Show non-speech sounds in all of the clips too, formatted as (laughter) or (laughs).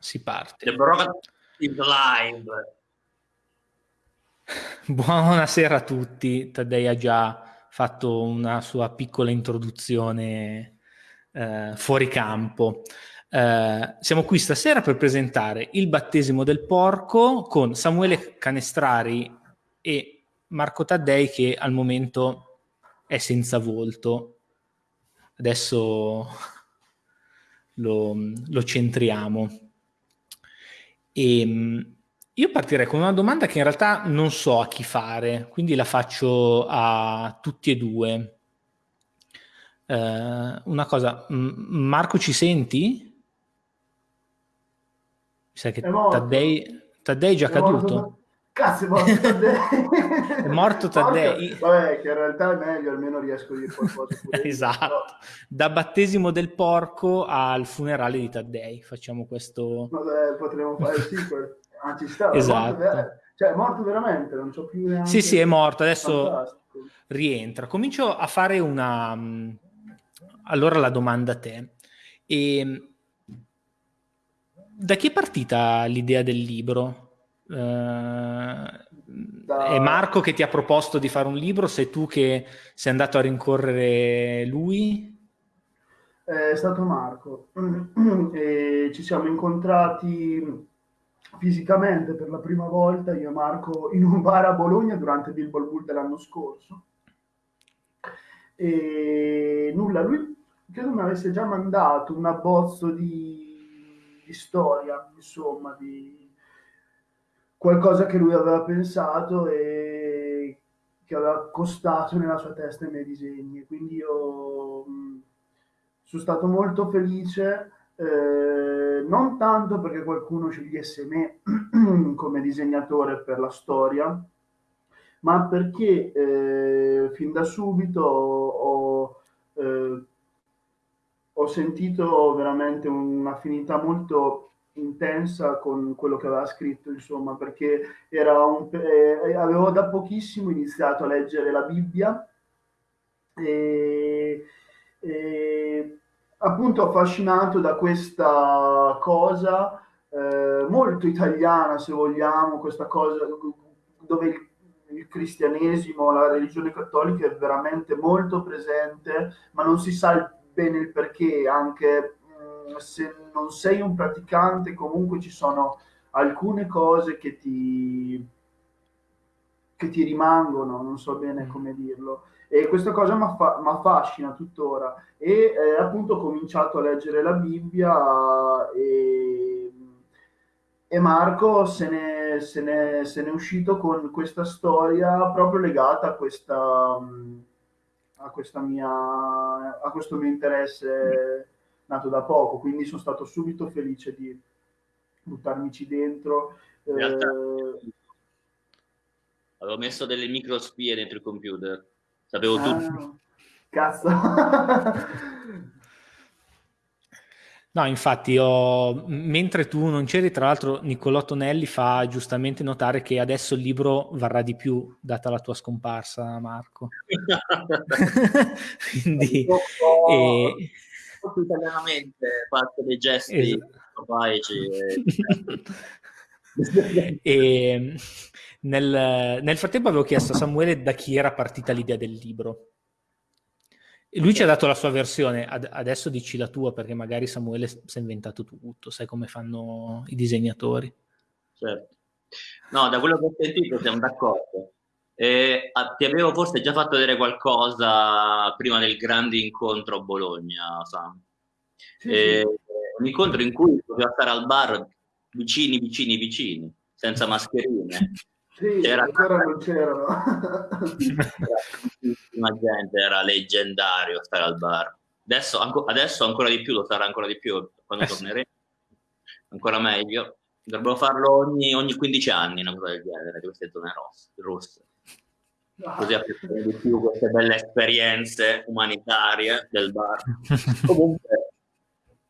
si parte. The Broadcast is live. Buonasera a tutti, Taddei ha già fatto una sua piccola introduzione eh, fuori campo. Eh, siamo qui stasera per presentare il battesimo del porco con Samuele Canestrari e Marco Taddei che al momento è senza volto. Adesso (laughs) lo, lo centriamo. E, ehm, io partirei con una domanda che in realtà non so a chi fare, quindi la faccio a tutti e due. Uh, una cosa, Marco ci senti? Mi sa che Taddei, Taddei è già è caduto. Morto. Cazzo, è morto (laughs) Taddei. è morto Taddei. Vabbè, che in realtà è meglio, almeno riesco a dire qualcosa. (laughs) esatto. Da battesimo del porco al funerale di Taddei. Facciamo questo... Vabbè, potremmo fare il sequel. (laughs) Ah, ci sta. Esatto. È morto, cioè, è morto veramente, non c'ho più neanche... Sì, sì, è morto. Adesso Fantastico. rientra. Comincio a fare una... Allora la domanda a te. E... Ehm, da chi è partita l'idea del libro? Uh, da... È Marco che ti ha proposto di fare un libro? Sei tu che sei andato a rincorrere lui? È stato Marco. (clears throat) e ci siamo incontrati fisicamente per la prima volta io e Marco in un bar a Bologna durante Bilbo Bull dell'anno scorso e nulla, lui credo mi avesse già mandato un abbozzo di, di storia, insomma, di qualcosa che lui aveva pensato e che aveva accostato nella sua testa i miei disegni. Quindi io mh, sono stato molto felice eh, non tanto perché qualcuno scegliesse me (clears throat) come disegnatore per la storia, ma perché eh, fin da subito ho, eh, ho sentito veramente un'affinità molto intensa con quello che aveva scritto, insomma, perché un, eh, avevo da pochissimo iniziato a leggere la Bibbia e, e appunto affascinato da questa cosa eh, molto italiana, se vogliamo, questa cosa dove il, il, cristianesimo, la religione cattolica è veramente molto presente, ma non si sa bene il perché, anche se non sei un praticante, comunque ci sono alcune cose che ti, che ti rimangono, non so bene come dirlo. E questa cosa mi affascina tuttora. E eh, appunto ho cominciato a leggere la Bibbia e, e Marco se ne, se, ne, se ne, è uscito con questa storia proprio legata a questa, a questa mia, a questo mio interesse nato da poco. Quindi sono stato subito felice di buttarmici dentro. Eh, avevo messo delle microspie dentro il computer Sapevo ah, tutto. Cazzo. (laughs) No, infatti, io, mentre tu non c'eri, tra l'altro Niccolò Tonelli fa giustamente notare che adesso il libro varrà di più, data la tua scomparsa, Marco. (laughs) (laughs) Quindi... e... italianamente fatto dei gesti esatto. e... (laughs) e nel, nel frattempo avevo chiesto a Samuele da chi era partita l'idea del libro. E lui ci ha dato la sua versione, Ad, adesso dici la tua perché magari Samuele si è inventato tutto, sai come fanno i disegnatori. Certo. No, da quello che ho sentito siamo d'accordo. Eh, ti avevo forse già fatto vedere qualcosa prima del grande incontro a Bologna, Sam. Sì, eh, sì. Un incontro in cui poteva stare al bar vicini, vicini, vicini, senza mascherine. (laughs) Sì, c'era ancora (laughs) non c'erano. Tantissima gente, era leggendario stare al bar. Adesso, anco, adesso, ancora di più, lo sarà ancora di più quando eh torneremo. Ancora meglio. Dovrebbero farlo ogni, ogni 15 anni, una cosa del genere, di queste zone rosse. rosse. Così apprezzare di più queste belle esperienze umanitarie del bar. (laughs) comunque,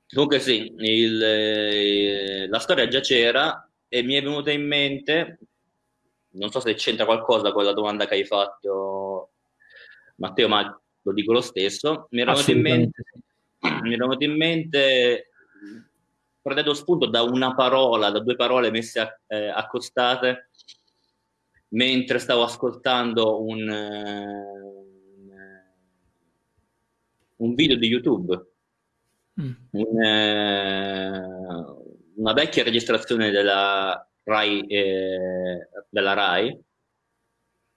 comunque sì, il, eh, la storia già c'era e mi è venuta in mente non so se c'entra qualcosa con la domanda che hai fatto Matteo, ma lo dico lo stesso. Mi era venuto in mente, mi era venuto in mente prendendo spunto da una parola, da due parole messe a, eh, accostate, mentre stavo ascoltando un, uh, un video di YouTube, mm. un, uh, una vecchia registrazione della Rai, eh, della Rai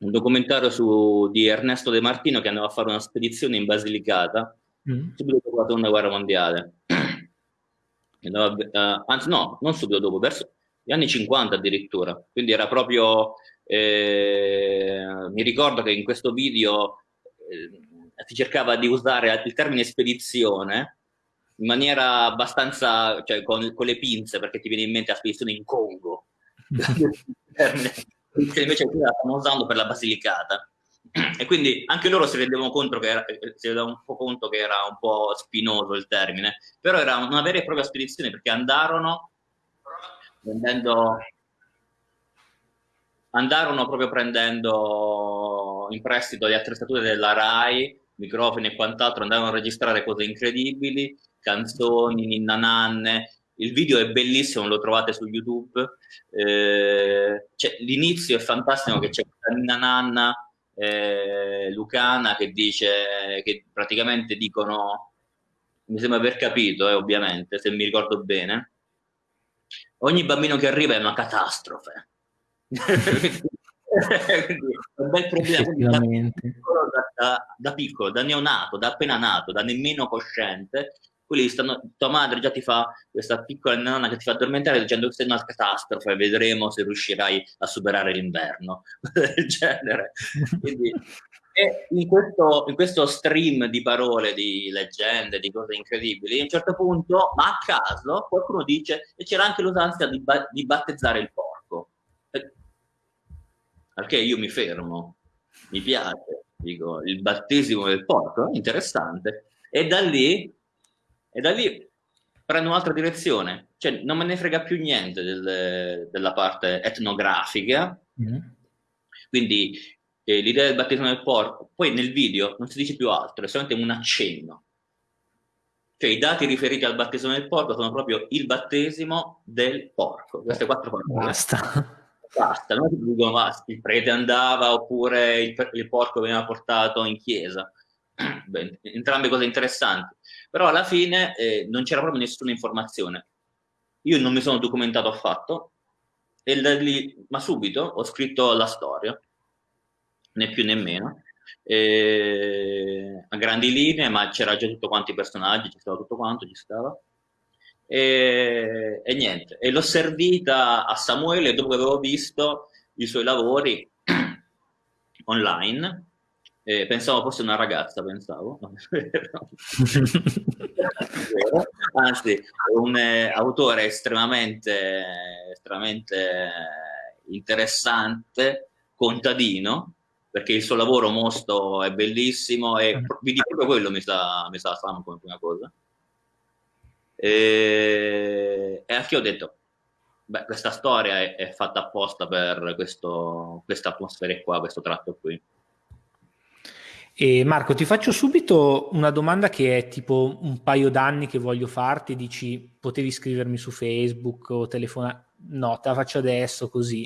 un documentario su, di Ernesto De Martino che andava a fare una spedizione in Basilicata mm. subito dopo la seconda guerra mondiale. (clears throat) Andava, uh, anzi, no, non subito dopo, verso gli anni 50 addirittura. Quindi era proprio. Eh, mi ricordo che in questo video eh, si cercava di usare il termine spedizione in maniera abbastanza, cioè con, con le pinze, perché ti viene in mente la spedizione in Congo. (laughs) che invece qui la stanno usando per la Basilicata. E quindi anche loro si rendevano conto che era, un po' conto che era un po' spinoso il termine, però era una vera e propria spedizione perché andarono prendendo andarono proprio prendendo in prestito le attrezzature della RAI, microfoni e quant'altro, andarono a registrare cose incredibili, canzoni, ninna nanne, il video è bellissimo, lo trovate su YouTube. Eh, l'inizio è fantastico che c'è Nina Nanna, eh, Lucana che dice che praticamente dicono, mi sembra aver capito, eh, ovviamente, se mi ricordo bene, ogni bambino che arriva è una catastrofe. Quindi, un bel problema da piccolo, da, da, da piccolo, da neonato, da appena nato, da nemmeno cosciente, quelli stanno, tua madre già ti fa questa piccola nonna che ti fa addormentare dicendo che sei una catastrofe, vedremo se riuscirai a superare l'inverno, (laughs) del genere. Quindi, e in questo, in questo, stream di parole, di leggende, di cose incredibili, a un certo punto, ma a caso, qualcuno dice e c'era anche l'usanza di, ba- di battezzare il porco. Perché io mi fermo, mi piace, dico, il battesimo del porco, interessante. E da lì e da lì prendo un'altra direzione, cioè non me ne frega più niente del, della parte etnografica, mm. quindi eh, l'idea del battesimo del porco, poi nel video non si dice più altro, è solamente un accenno. Cioè i dati riferiti al battesimo del porco sono proprio il battesimo del porco, queste quattro parole. Basta. Basta, non ti ah, il prete andava oppure il, il porco veniva portato in chiesa. (clears throat) Beh, entrambe cose interessanti però alla fine eh, non c'era proprio nessuna informazione. Io non mi sono documentato affatto, e lì, ma subito ho scritto la storia, né più né meno, eh, a grandi linee, ma c'era già tutto quanto i personaggi, ci stava tutto quanto, ci stava. E, e niente, e l'ho servita a Samuele dopo che avevo visto i suoi lavori (clears throat) online eh, pensavo fosse una ragazza, pensavo. (laughs) Anzi, un eh, autore estremamente, estremamente interessante, contadino, perché il suo lavoro mosto è bellissimo e vidi proprio quello mi sta, mi sta come prima cosa. E, e anche io ho detto, beh, questa storia è, è fatta apposta per questa atmosfera qua, questo tratto qui. E Marco, ti faccio subito una domanda che è tipo un paio d'anni che voglio farti, dici potevi scrivermi su Facebook o telefonare, no, te la faccio adesso così.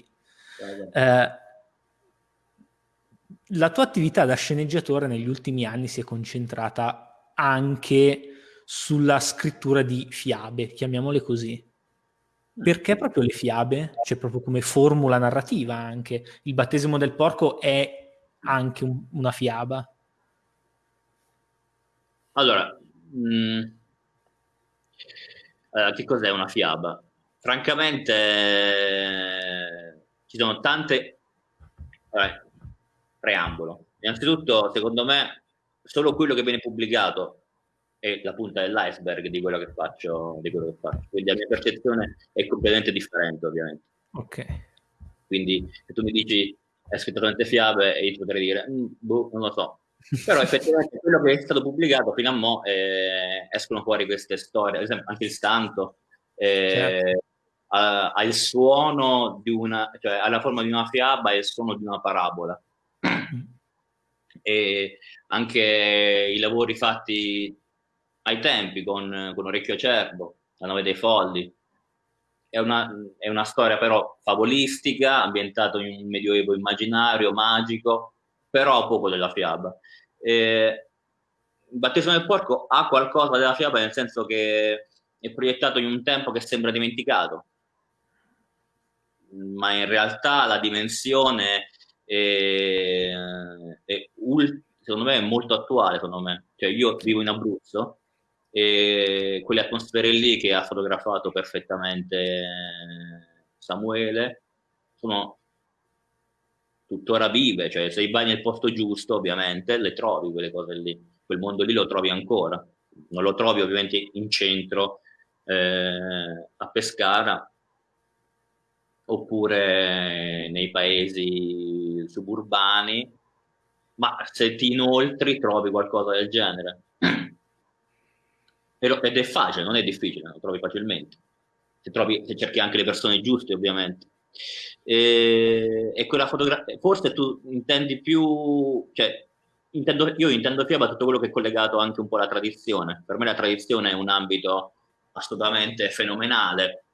Eh, la tua attività da sceneggiatore negli ultimi anni si è concentrata anche sulla scrittura di fiabe, chiamiamole così. Perché proprio le fiabe? Cioè proprio come formula narrativa anche. Il battesimo del porco è anche un, una fiaba. Allora, mh, mm, eh, che cos'è una fiaba? Francamente, eh, ci sono tante... Vabbè, preambolo. Innanzitutto, secondo me, solo quello che viene pubblicato è la punta dell'iceberg di quello che faccio, di quello che faccio. Quindi la mia percezione è completamente differente, ovviamente. Ok. Quindi se tu mi dici hai scritto tante fiabe e io potrei dire, mm, boh, non lo so, però effettivamente (laughs) quello che è stato pubblicato fino a mo' eh, escono fuori queste storie, ad esempio anche il santo eh, certo. ha, ha, il suono di una, cioè ha la forma di una fiaba e il suono di una parabola. e anche i lavori fatti ai tempi con, con Orecchio Acerbo, La nave dei folli. È una, è una storia però favolistica, ambientata in un medioevo immaginario, magico, però poco della fiaba. Il battesimo del porco ha qualcosa della fiaba nel senso che è proiettato in un tempo che sembra dimenticato, ma in realtà la dimensione è, è secondo me è molto attuale, secondo me. Cioè, io vivo in Abruzzo e quelle atmosfere lì che ha fotografato perfettamente Samuele sono tuttora vive, cioè se vai nel posto giusto ovviamente le trovi quelle cose lì, quel mondo lì lo trovi ancora, non lo trovi ovviamente in centro eh, a Pescara oppure nei paesi suburbani, ma se ti inoltri trovi qualcosa del genere. (clears throat) Ed è facile, non è difficile, lo trovi facilmente. Se, trovi, se cerchi anche le persone giuste, ovviamente. E, e quella fotografia, forse tu intendi più, cioè, intendo, io intendo fiaba tutto quello che è collegato anche un po' alla tradizione. Per me la tradizione è un ambito assolutamente fenomenale,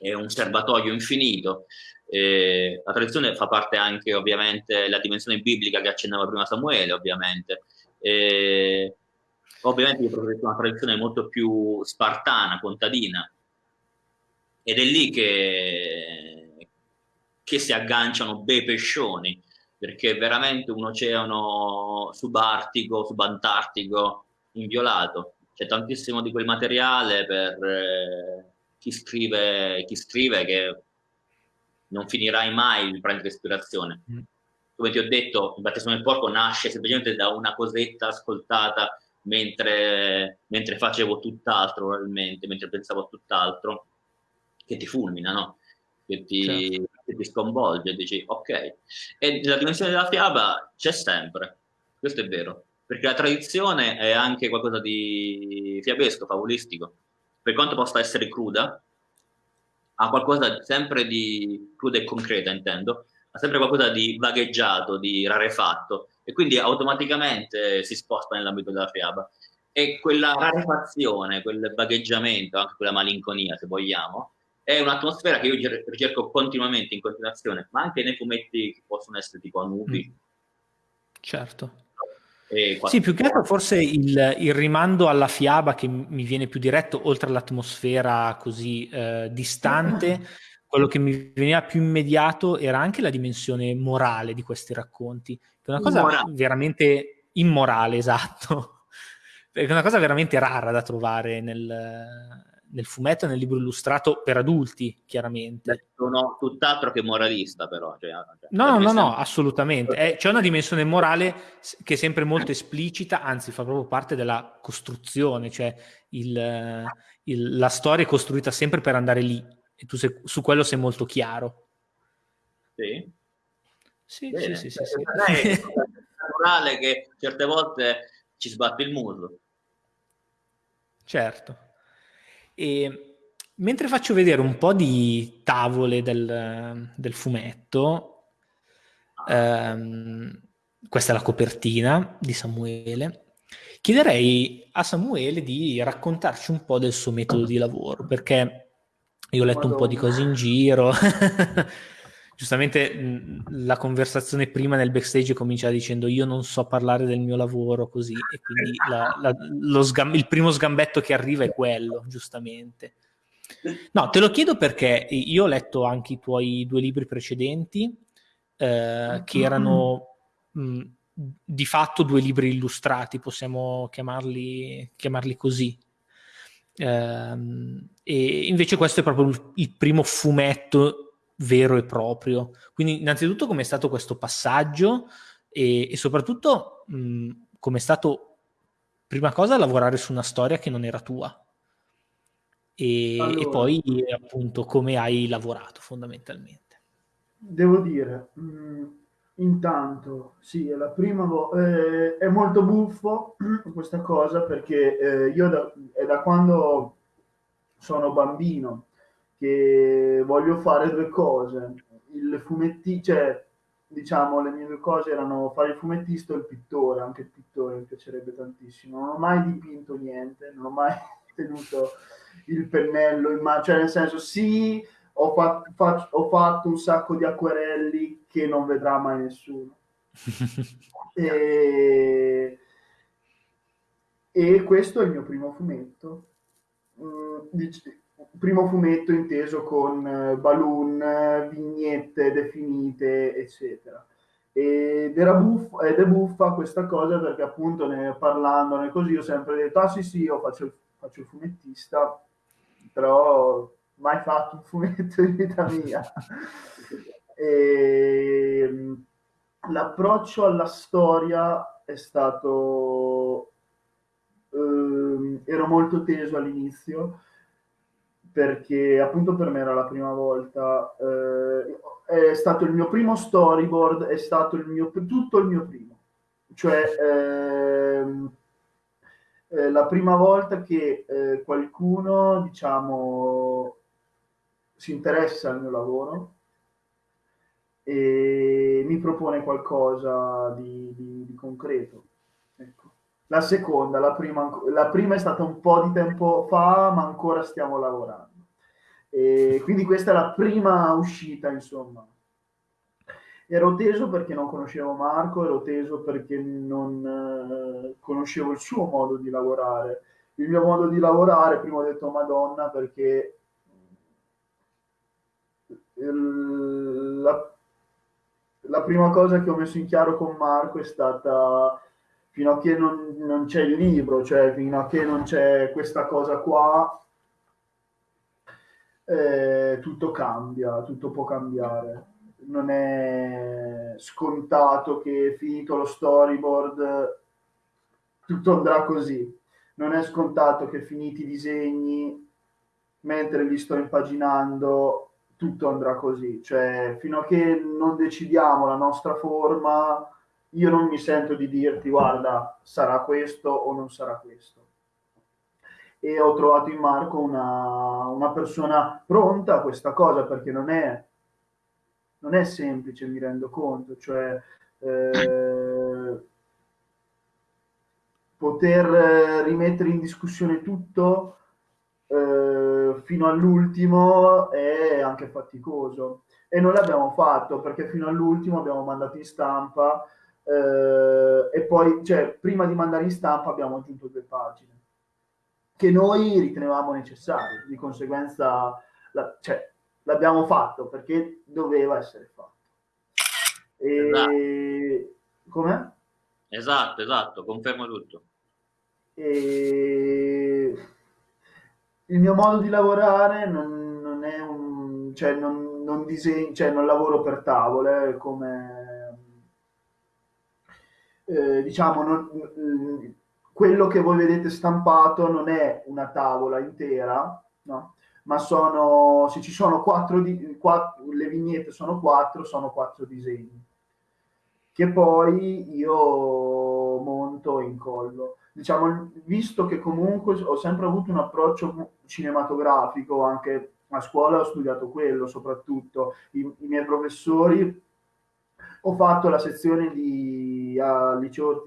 è un serbatoio infinito. Eh, la tradizione fa parte anche ovviamente della dimensione biblica che accennava prima Samuele, ovviamente. Eh, ovviamente io preferisco una tradizione molto più spartana, contadina, ed è lì che, che si agganciano bei pescioni, perché è veramente un oceano subartico, subantartico, inviolato. C'è tantissimo di quel materiale per eh, chi, scrive, chi scrive che non finirai mai di prendere ispirazione. Mm. Come ti ho detto, il battesimo del porco nasce semplicemente da una cosetta ascoltata mentre, mentre facevo tutt'altro, probabilmente, mentre pensavo a tutt'altro, che ti fulmina, no? Che ti, certo. che ti sconvolge, dici ok. E la dimensione della fiaba c'è sempre, questo è vero, perché la tradizione è anche qualcosa di fiabesco, favolistico. Per quanto possa essere cruda, ha qualcosa sempre di cruda e concreta, intendo, ha sempre qualcosa di vagheggiato, di rarefatto, e quindi automaticamente si sposta nell'ambito della fiaba. E quella rarefazione, quel vagheggiamento, anche quella malinconia, se vogliamo, è un'atmosfera che io ricerco continuamente, in continuazione, ma anche nei fumetti che possono essere tipo Anubi. Mm. Certo. Sì, più che altro forse il, il, rimando alla fiaba che mi viene più diretto, oltre all'atmosfera così eh, distante, (clears throat) quello che mi veniva più immediato era anche la dimensione morale di questi racconti, che è una cosa Immorale. veramente immorale, esatto, (laughs) è una cosa veramente rara da trovare nel, nel fumetto e nel libro illustrato per adulti, chiaramente. Sono tutt'altro che moralista, però. Cioè, cioè no, no, no, assolutamente. È, c'è una dimensione morale che è sempre molto esplicita, anzi fa proprio parte della costruzione, cioè il, il, la storia è costruita sempre per andare lì e tu sei, su quello sei molto chiaro. Sì. Sì, Bene. sì, sì, sì, sì. È naturale che certe volte ci sbatte il muso. Certo. E mentre faccio vedere un po' di tavole del, del fumetto, ehm, questa è la copertina di Samuele, chiederei a Samuele di raccontarci un po' del suo metodo di lavoro, perché io ho letto Madonna. un po' di cose in giro. (laughs) Giustamente la conversazione prima nel backstage comincia dicendo io non so parlare del mio lavoro così e quindi la, la, il primo sgambetto che arriva è quello, giustamente. No, te lo chiedo perché io ho letto anche i tuoi due libri precedenti eh, che erano mh, di fatto due libri illustrati, possiamo chiamarli, chiamarli così. Ehm, e invece questo è proprio il primo fumetto vero e proprio. Quindi innanzitutto come è stato questo passaggio e, e soprattutto come è stato, prima cosa, lavorare su una storia che non era tua. E, allora, e poi appunto come hai lavorato fondamentalmente. Devo dire, mh, intanto sì, è la prima volta, eh, è molto buffo (clears throat) questa cosa perché eh, io da, è da quando sono bambino che voglio fare due cose. Il fumetti, cioè, diciamo, le mie due cose erano fare il fumettista e il pittore, anche il pittore mi piacerebbe tantissimo. Non ho mai dipinto niente, non ho mai (laughs) tenuto il pennello in mano, cioè nel senso sì, ho, fatto, faccio, ho fatto un sacco di acquerelli che non vedrà mai nessuno. (laughs) e, e questo è il mio primo fumetto. Mm, primo fumetto inteso con eh, balloon, vignette definite, eccetera. Ed, era buff- ed è buffa questa cosa perché appunto ne, parlandone così ho sempre detto, ah sì sì, io faccio faccio il fumettista, però mai fatto un fumetto in vita mia. (laughs) e, mm, l'approccio alla storia è stato... Eh, ero molto teso all'inizio perché appunto per me era la prima volta, eh, è stato il mio primo storyboard, è stato il mio, tutto il mio primo, cioè ehm, eh, la prima volta che eh, qualcuno, diciamo, si interessa al mio lavoro e mi propone qualcosa di, di, di concreto. Ecco. La seconda, la prima, la prima è stata un po' di tempo fa, ma ancora stiamo lavorando. E quindi questa è la prima uscita, insomma. Ero teso perché non conoscevo Marco, ero teso perché non eh, conoscevo il suo modo di lavorare. Il mio modo di lavorare, prima ho detto Madonna, perché la, la prima cosa che ho messo in chiaro con Marco è stata fino a che non, non c'è il libro, cioè fino a che non c'è questa cosa qua, eh, tutto cambia, tutto può cambiare. Non è scontato che finito lo storyboard tutto andrà così. Non è scontato che finiti i disegni, mentre li sto impaginando, tutto andrà così. Cioè, fino a che non decidiamo la nostra forma, io non mi sento di dirti guarda sarà questo o non sarà questo e ho trovato in Marco una, una persona pronta a questa cosa perché non è, non è semplice mi rendo conto cioè eh, poter rimettere in discussione tutto fino all'ultimo è anche faticoso e noi l'abbiamo fatto perché fino all'ultimo abbiamo mandato in stampa eh, e poi, cioè, prima di mandare in stampa abbiamo aggiunto due pagine che noi ritenevamo necessarie, di conseguenza la, cioè, l'abbiamo fatto perché doveva essere fatto. E... Esatto. Com'è? Esatto, esatto, confermo tutto. E... Il mio modo di lavorare non, non è un... cioè non, non disegno, cioè non lavoro per tavole come eh, diciamo, non, quello che voi vedete stampato non è una tavola intera, no? ma sono, se ci sono quattro, di, quattro, le vignette sono quattro, sono quattro disegni, che poi io monto e incollo. Diciamo, visto che comunque ho sempre avuto un approccio cinematografico, anche a scuola ho studiato quello soprattutto, i, i miei professori ho fatto la sezione di al liceo,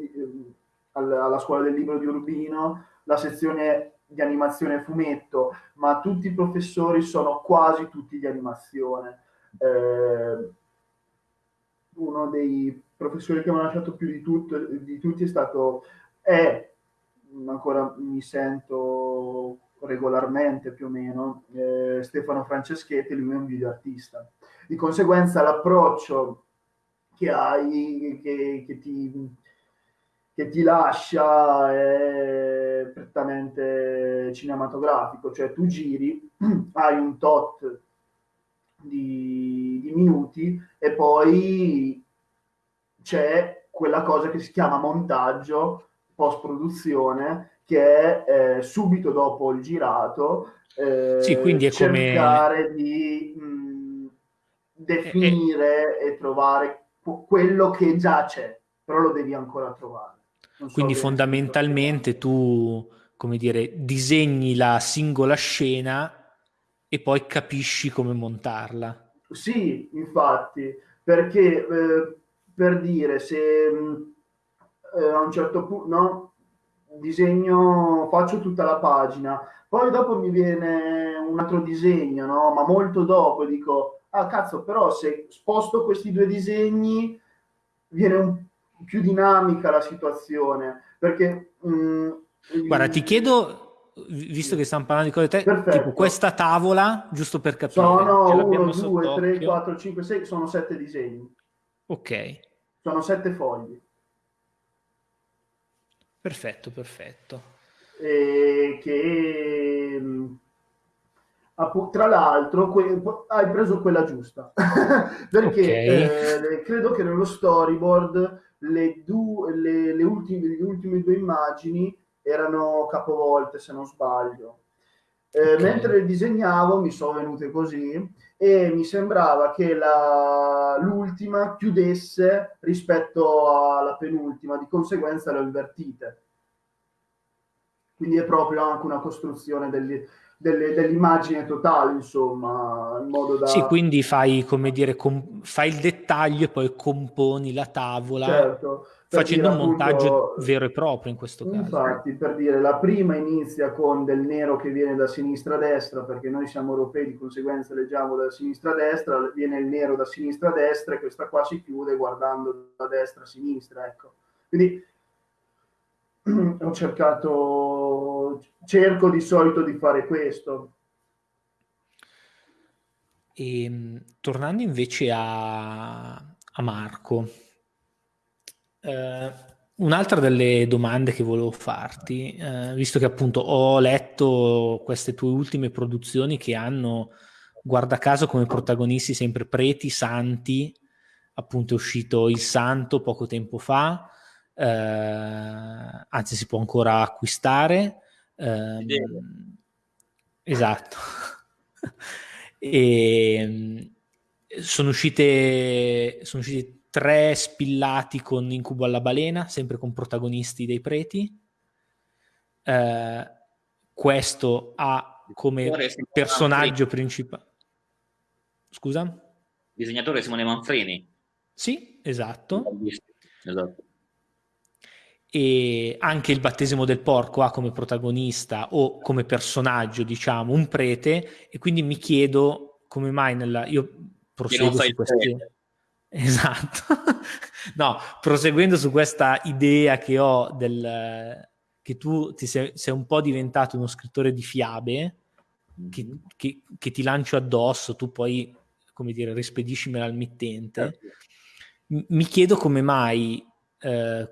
alla scuola del libro di Urbino, la sezione di animazione fumetto, ma tutti i professori sono quasi tutti di animazione. Eh, uno dei professori che mi ha lasciato più di, tutto, di tutti è stato, è, ancora mi sento regolarmente più o meno, eh, Stefano Franceschetti, lui è un videoartista. Di conseguenza l'approccio che hai, che, che, ti, che ti lascia è prettamente cinematografico, cioè tu giri, (clears throat) hai un tot di, di minuti e poi c'è quella cosa che si chiama montaggio, post produzione, che è eh, subito dopo il girato, eh, sì, quindi è cercare come... di mh, definire e, e trovare quello che già c'è, però lo devi ancora trovare. So Quindi fondamentalmente tu, come dire, disegni la singola scena e poi capisci come montarla. Sì, infatti, perché eh, per dire se eh, a un certo punto, no, disegno, faccio tutta la pagina, poi dopo mi viene un altro disegno, no? Ma molto dopo dico, ah cazzo, però se sposto questi due disegni viene un, più dinamica la situazione, perché... Mh, mm, Guarda, ti chiedo, visto che stiamo parlando di cose te, Perfetto. tipo questa tavola, giusto per capire. Sono 1, 2, 3, 4, 5, 6, sono sette disegni. Ok. Sono sette fogli. Perfetto, perfetto. E che tra l'altro hai preso quella giusta (laughs) perché okay. eh, credo che nello storyboard le, du- le, le, ultime, le ultime due immagini erano capovolte se non sbaglio eh, okay. mentre disegnavo mi sono venute così e mi sembrava che l'ultima chiudesse rispetto alla penultima, di conseguenza le ho invertite. Quindi è proprio anche una costruzione degli, dell'immagine totale, insomma, in modo da... Sì, quindi fai, come dire, fai il dettaglio e poi componi la tavola. Certo facendo dire, un montaggio appunto, vero e proprio in questo caso. Infatti, per dire, la prima inizia con del nero che viene da sinistra a destra, perché noi siamo europei, di conseguenza leggiamo da sinistra a destra, viene il nero da sinistra a destra e questa qua si chiude guardando da destra a sinistra, ecco. Quindi (clears throat) ho cercato, cerco di solito di fare questo. E, ehm, tornando invece a, a Marco, eh, un'altra delle domande che volevo farti, eh, visto che appunto ho letto queste tue ultime produzioni che hanno, guarda caso, come protagonisti sempre preti, santi, appunto è uscito Il Santo poco tempo fa, eh, anzi si può ancora acquistare. Eh, esatto. (laughs) e sono uscite, sono uscite tre spillati con Incubo alla balena, sempre con protagonisti dei preti. Eh, questo ha come personaggio principale... Scusa? Disegnatore Simone Manfreni. Sì, esatto. esatto. E anche il battesimo del porco ha come protagonista o come personaggio, diciamo, un prete, e quindi mi chiedo come mai nella... Io proseguo su queste... (laughs) Esatto. no, proseguendo su questa idea che ho del che tu ti sei, sei un po' diventato uno scrittore di fiabe che, mm-hmm. che, che, ti lancio addosso, tu poi, come dire, rispediscimela al mittente. Certo. M- mi chiedo come mai eh,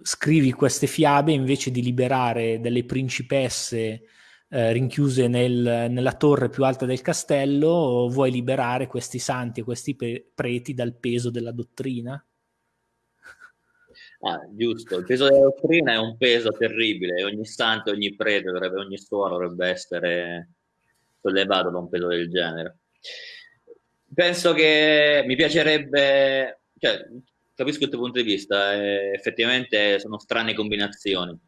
scrivi queste fiabe invece di liberare delle principesse eh, rinchiuse nel, nella torre più alta del castello, vuoi liberare questi santi e questi pre- preti dal peso della dottrina? Ah, giusto, il peso della dottrina è un peso terribile, ogni santo, ogni prete, dovrebbe, ogni suono dovrebbe essere sollevato da un peso del genere. Penso che mi piacerebbe, cioè, capisco il tuo punto di vista, eh, effettivamente sono strane combinazioni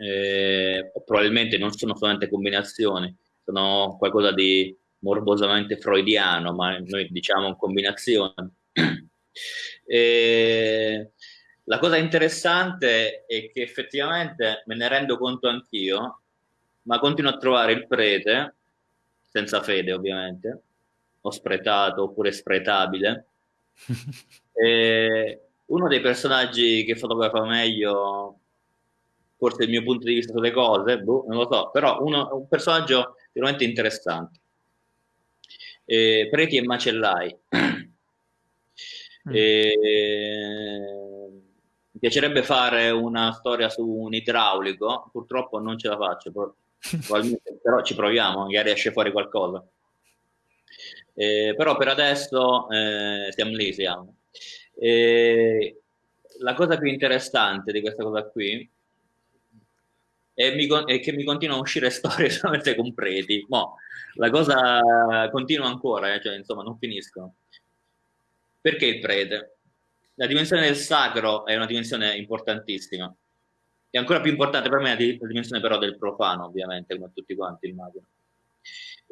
eh, probabilmente non sono solamente combinazioni, sono qualcosa di morbosamente freudiano, ma noi diciamo combinazione. (clears throat) e la cosa interessante è che effettivamente me ne rendo conto anch'io, ma continuo a trovare il prete, senza fede ovviamente, o spretato oppure spretabile. (laughs) uno dei personaggi che fotografa meglio forse il mio punto di vista sulle cose, boh, non lo so, però uno, un personaggio veramente interessante. Eh, Preti e Macellai. Mm. Eh, mi piacerebbe fare una storia su un idraulico, purtroppo non ce la faccio, però ci proviamo, magari esce fuori qualcosa. Eh, però per adesso eh, siamo lì, siamo. Eh, la cosa più interessante di questa cosa qui e, mi, e che mi continuano a uscire (laughs) storie solamente con preti. Mo, la cosa continua ancora, eh, cioè, insomma, non finiscono. Perché il prete? La dimensione del sacro è una dimensione importantissima. È ancora più importante per me la dimensione però del profano, ovviamente, come tutti quanti immagino.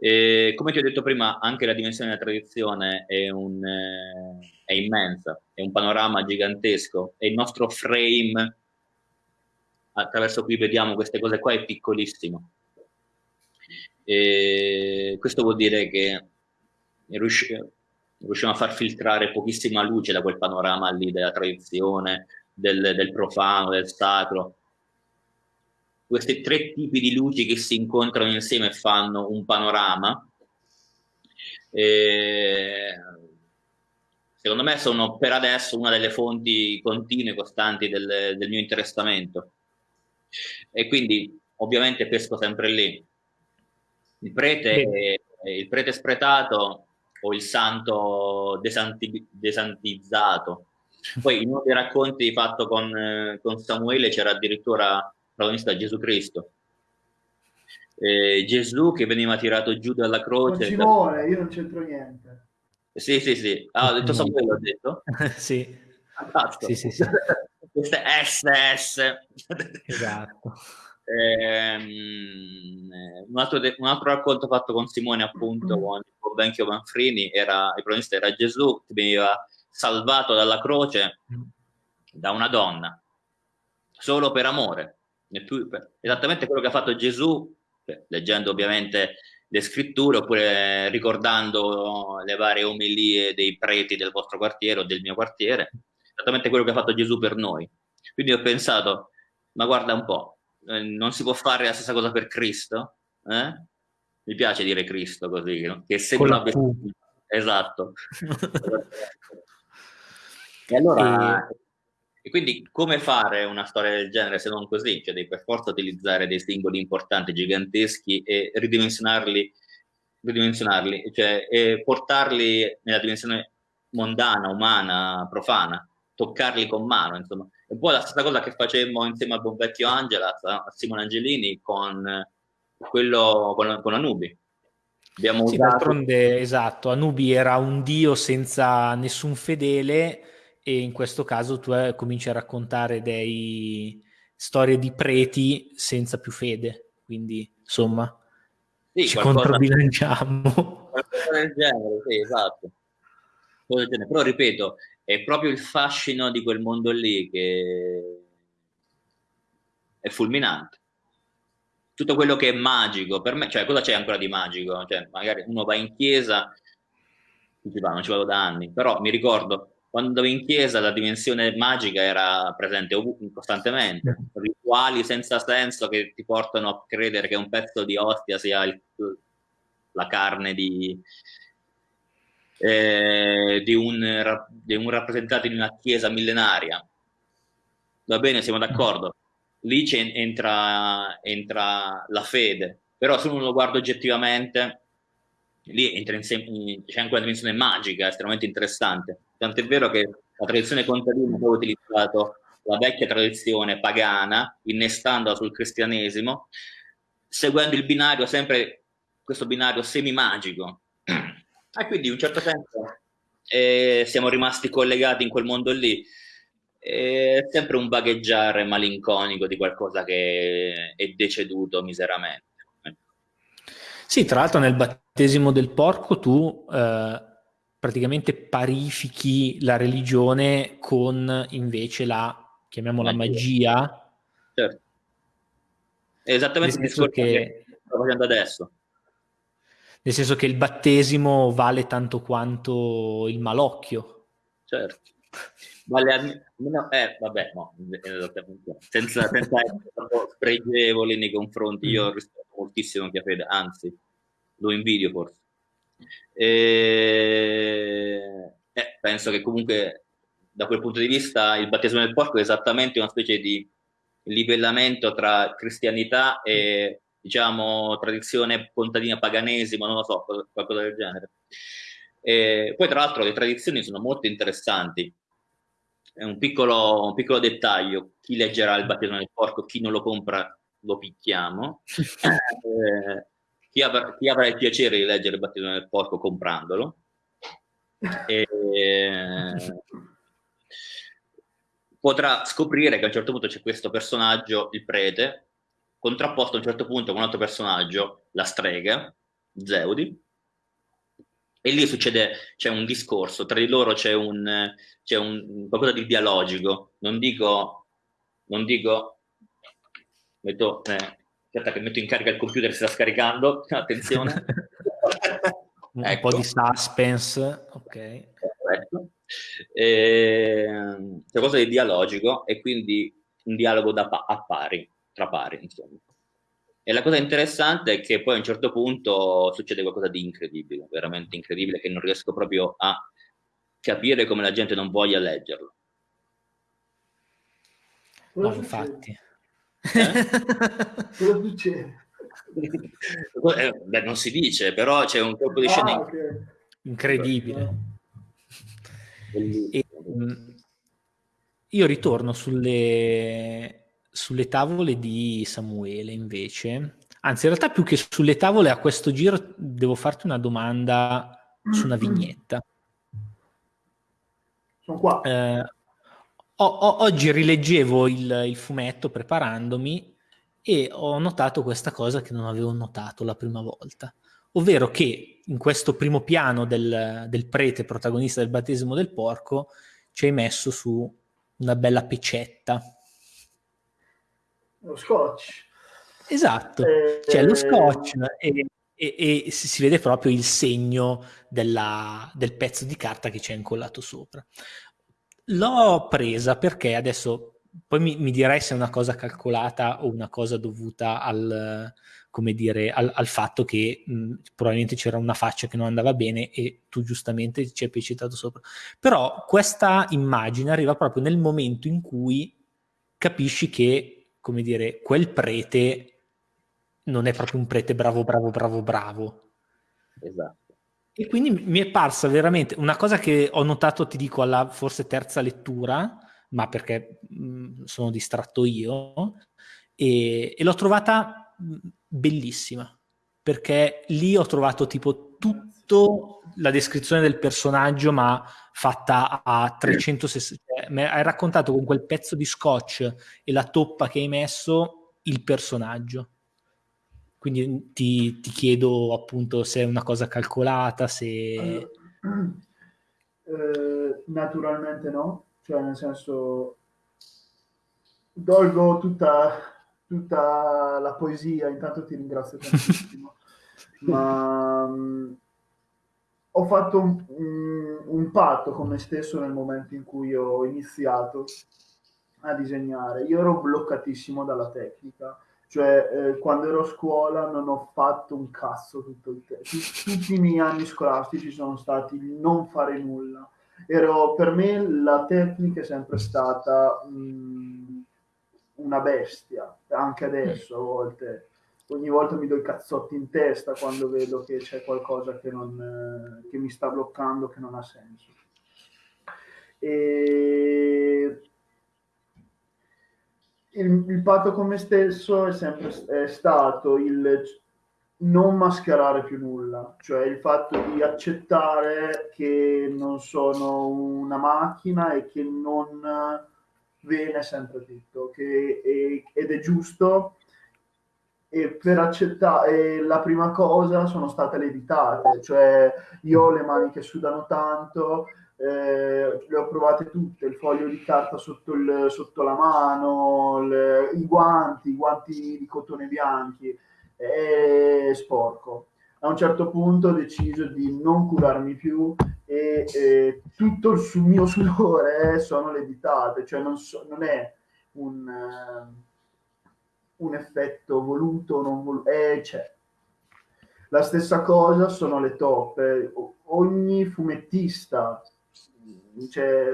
E, come ti ho detto prima, anche la dimensione della tradizione è, un, eh, è immensa, è un panorama gigantesco, è il nostro frame attraverso cui vediamo queste cose qua è piccolissimo. E questo vuol dire che riusciamo a far filtrare pochissima luce da quel panorama lì della tradizione, del, del profano, del sacro. Questi tre tipi di luci che si incontrano insieme fanno un panorama. E secondo me sono per adesso una delle fonti continue e costanti del, del mio interessamento. E quindi ovviamente pesco sempre lì. Il prete, il prete spretato o il santo desanti, desantizzato. Poi in uno dei racconti fatto con, con Samuele c'era addirittura protagonista Gesù Cristo. Eh, Gesù che veniva tirato giù dalla croce. Non ci vuole, io non c'entro niente. Sì, sì, sì. Ah, ho detto Samuele, ho detto? (laughs) sì. Fantastico. Sì, sì, sì. (laughs) Queste SS. Esatto. Ehm, un, altro de- un, altro racconto fatto con Simone, appunto, mm. con, con Benchio Manfrini, era, il protagonista era Gesù che veniva salvato dalla croce mm. da una donna, solo per amore. Esattamente quello che ha fatto Gesù, leggendo ovviamente le scritture oppure ricordando le varie omelie dei preti del vostro quartiere o del mio quartiere, esattamente quello che ha fatto Gesù per noi. Quindi ho pensato, ma guarda un po', eh, non si può fare la stessa cosa per Cristo? Eh? Mi piace dire Cristo così, no? che sembra esatto. (laughs) e allora, e... e quindi come fare una storia del genere se non così? Cioè devi per forza utilizzare dei simboli importanti, giganteschi e ridimensionarli, ridimensionarli cioè e portarli nella dimensione mondana, umana, profana, toccarli con mano, insomma. È un po' la stessa cosa che facemmo insieme al buon vecchio Angela, a Simone Angelini, con quello con, con Anubi. Abbiamo sì, usato... d'altronde, esatto, Anubi era un dio senza nessun fedele e in questo caso tu eh, cominci a raccontare dei storie di preti senza più fede, quindi insomma sì, ci qualcosa... controbilanciamo. (laughs) Qualcosa del genere, sì, esatto. Però ripeto, è proprio il fascino di quel mondo lì che è fulminante. Tutto quello che è magico, per me, cioè cosa c'è ancora di magico? Cioè, magari uno va in chiesa, non ci vado da anni, però mi ricordo quando andavo in chiesa la dimensione magica era presente costantemente, rituali senza senso che ti portano a credere che un pezzo di ostia sia il, la carne di, eh, di, un, di un rappresentante di una chiesa millenaria. Va bene, siamo d'accordo. Lì entra, entra la fede, però se uno lo guarda oggettivamente, lì entra in, c'è anche una dimensione magica estremamente interessante. Tant'è vero che la tradizione contadina ha utilizzato la vecchia tradizione pagana, innestandola sul cristianesimo, seguendo il binario sempre questo binario semi-magico e quindi in un certo senso eh, siamo rimasti collegati in quel mondo lì. È sempre un vagheggiare malinconico di qualcosa che è deceduto miseramente. Sì, tra l'altro nel battesimo del porco tu eh, praticamente parifichi la religione con invece la, chiamiamola magia. magia. Certo. È esattamente il discorso che... che sto facendo adesso nel senso che il battesimo vale tanto quanto il malocchio. Certo. Vale almeno, eh, vabbè, no, senza, senza essere spregevoli nei confronti, io mm. rispetto moltissimo Chiafede, anzi, lo invidio forse. E, eh, penso che comunque da quel punto di vista il battesimo del porco è esattamente una specie di livellamento tra cristianità e diciamo, tradizione contadina paganesima, non lo so, qualcosa del genere. E poi, tra l'altro, le tradizioni sono molto interessanti. È un piccolo, un piccolo dettaglio: chi leggerà il battesimo del porco, chi non lo compra, lo picchiamo. (laughs) eh, chi, avrà, chi, avrà, il piacere di leggere il battesimo del porco comprandolo. E, (laughs) potrà scoprire che a un certo punto c'è questo personaggio, il prete, contrapposto a un certo punto con un altro personaggio, la strega, Zeudi, e lì succede, c'è un discorso, tra di loro c'è un, c'è un qualcosa di dialogico, non dico, non dico Metto, eh, aspetta che metto in carica il computer, si sta scaricando, (laughs) attenzione. (laughs) un ecco. po' di suspense, ok. Perfetto. Eh, qualcosa di dialogico e quindi un dialogo da pa- a pari, tra pari, insomma. E la cosa interessante è che poi a un certo punto succede qualcosa di incredibile, veramente incredibile, che non riesco proprio a capire come la gente non voglia leggerlo. No, infatti. Eh? Cosa succede? Eh, beh, non si dice, però c'è un colpo di ah, scena okay. incredibile. E, um, io ritorno sulle, sulle tavole di Samuele invece. Anzi, in realtà più che sulle tavole a questo giro devo farti una domanda su una vignetta. Sono qua. Eh, o, o, oggi rileggevo il, il fumetto preparandomi e ho notato questa cosa che non avevo notato la prima volta, ovvero che in questo primo piano del, del prete protagonista del battesimo del porco ci hai messo su una bella pecetta. Lo scotch. Esatto, eh, c'è lo scotch e, e, e, si vede proprio il segno della, del pezzo di carta che c'è incollato sopra. L'ho presa perché adesso poi mi, mi, direi se è una cosa calcolata o una cosa dovuta al, come dire, al, al fatto che mh, probabilmente c'era una faccia che non andava bene e tu giustamente ci hai citato sopra. Però questa immagine arriva proprio nel momento in cui capisci che, come dire, quel prete non è proprio un prete bravo, bravo, bravo, bravo. Esatto. E quindi mi è parsa veramente una cosa che ho notato, ti dico, alla forse terza lettura, ma perché mh, sono distratto io, e, e l'ho trovata bellissima, perché lì ho trovato tipo tutto la descrizione del personaggio, ma fatta a 360. Cioè, hai raccontato con quel pezzo di scotch e la toppa che hai messo il personaggio. Quindi ti, ti chiedo appunto se è una cosa calcolata, se... Eh, naturalmente no, cioè nel senso dolgo tutta, tutta la poesia, intanto ti ringrazio tantissimo, (laughs) ma um, ho fatto un, un, un, patto con me stesso nel momento in cui ho iniziato a disegnare. Io ero bloccatissimo dalla tecnica, cioè eh, quando ero a scuola non ho fatto un cazzo tutto il tempo. Tutti i miei anni scolastici sono stati non fare nulla ero, per me la tecnica è sempre stata mh, mm, una bestia, anche adesso a volte. Ogni volta mi do i cazzotti in testa quando vedo che c'è qualcosa che, non, che mi sta bloccando, che non ha senso. E il, il patto con me stesso è sempre è stato il non mascherare più nulla, cioè il fatto di accettare che non sono una macchina e che non viene sempre tutto, che è, ed è giusto. E per accettare la prima cosa sono state le ditate, cioè io ho le mani che sudano tanto, eh, le ho provate tutte, il foglio di carta sotto, il, sotto la mano, le, i guanti, i guanti di cotone bianchi è sporco. A un certo punto ho deciso di non curarmi più e, e tutto il mio sudore sono le ditate, cioè non, so, non è un, uh, un, effetto voluto non voluto, eh, c'è. La stessa cosa sono le toppe. Ogni fumettista cioè,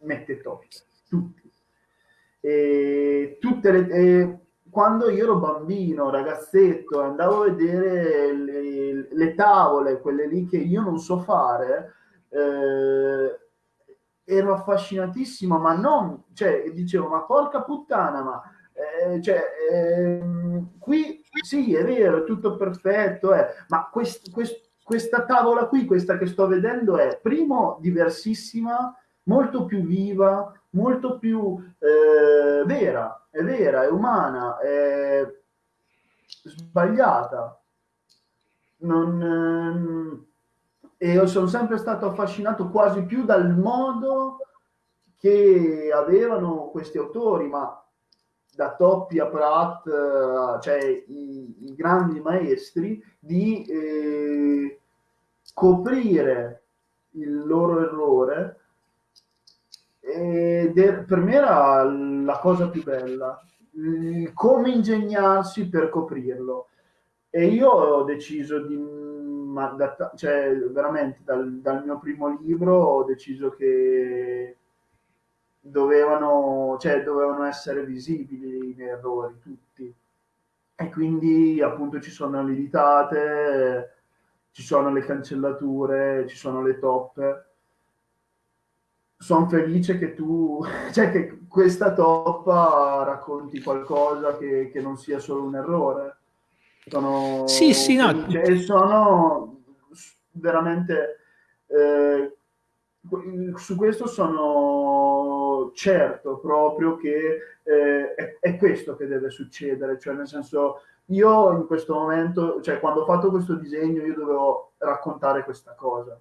mette toppe, tutti. E tutte le, e quando io ero bambino, ragazzetto, andavo a vedere le, le tavole, quelle lì che io non so fare, eh, ero affascinatissimo, ma non, cioè, dicevo, ma porca puttana, ma eh, cioè, eh, qui sì, è vero, è tutto perfetto, eh, ma quest, quest, questa tavola qui, questa che sto vedendo, è primo diversissima, molto più viva, molto più eh, vera, è vera, è umana, è sbagliata. Non, eh, e io sono sempre stato affascinato quasi più dal modo che avevano questi autori, ma da Toppi a Pratt, eh, cioè i, i, grandi maestri, di eh, coprire il loro errore è, per me era la cosa più bella, come ingegnarsi per coprirlo. E io ho deciso di, cioè veramente dal, dal mio primo libro ho deciso che dovevano, cioè, dovevano essere visibili i errori tutti. E quindi appunto ci sono le ditate, ci sono le cancellature, ci sono le toppe. Sono felice che tu, (laughs) cioè che questa toppa racconti qualcosa che, che non sia solo un errore. Sono sì, sì, no. E sono veramente... Eh, su questo sono certo proprio che eh, è, è, questo che deve succedere, cioè nel senso io in questo momento, cioè quando ho fatto questo disegno io dovevo raccontare questa cosa,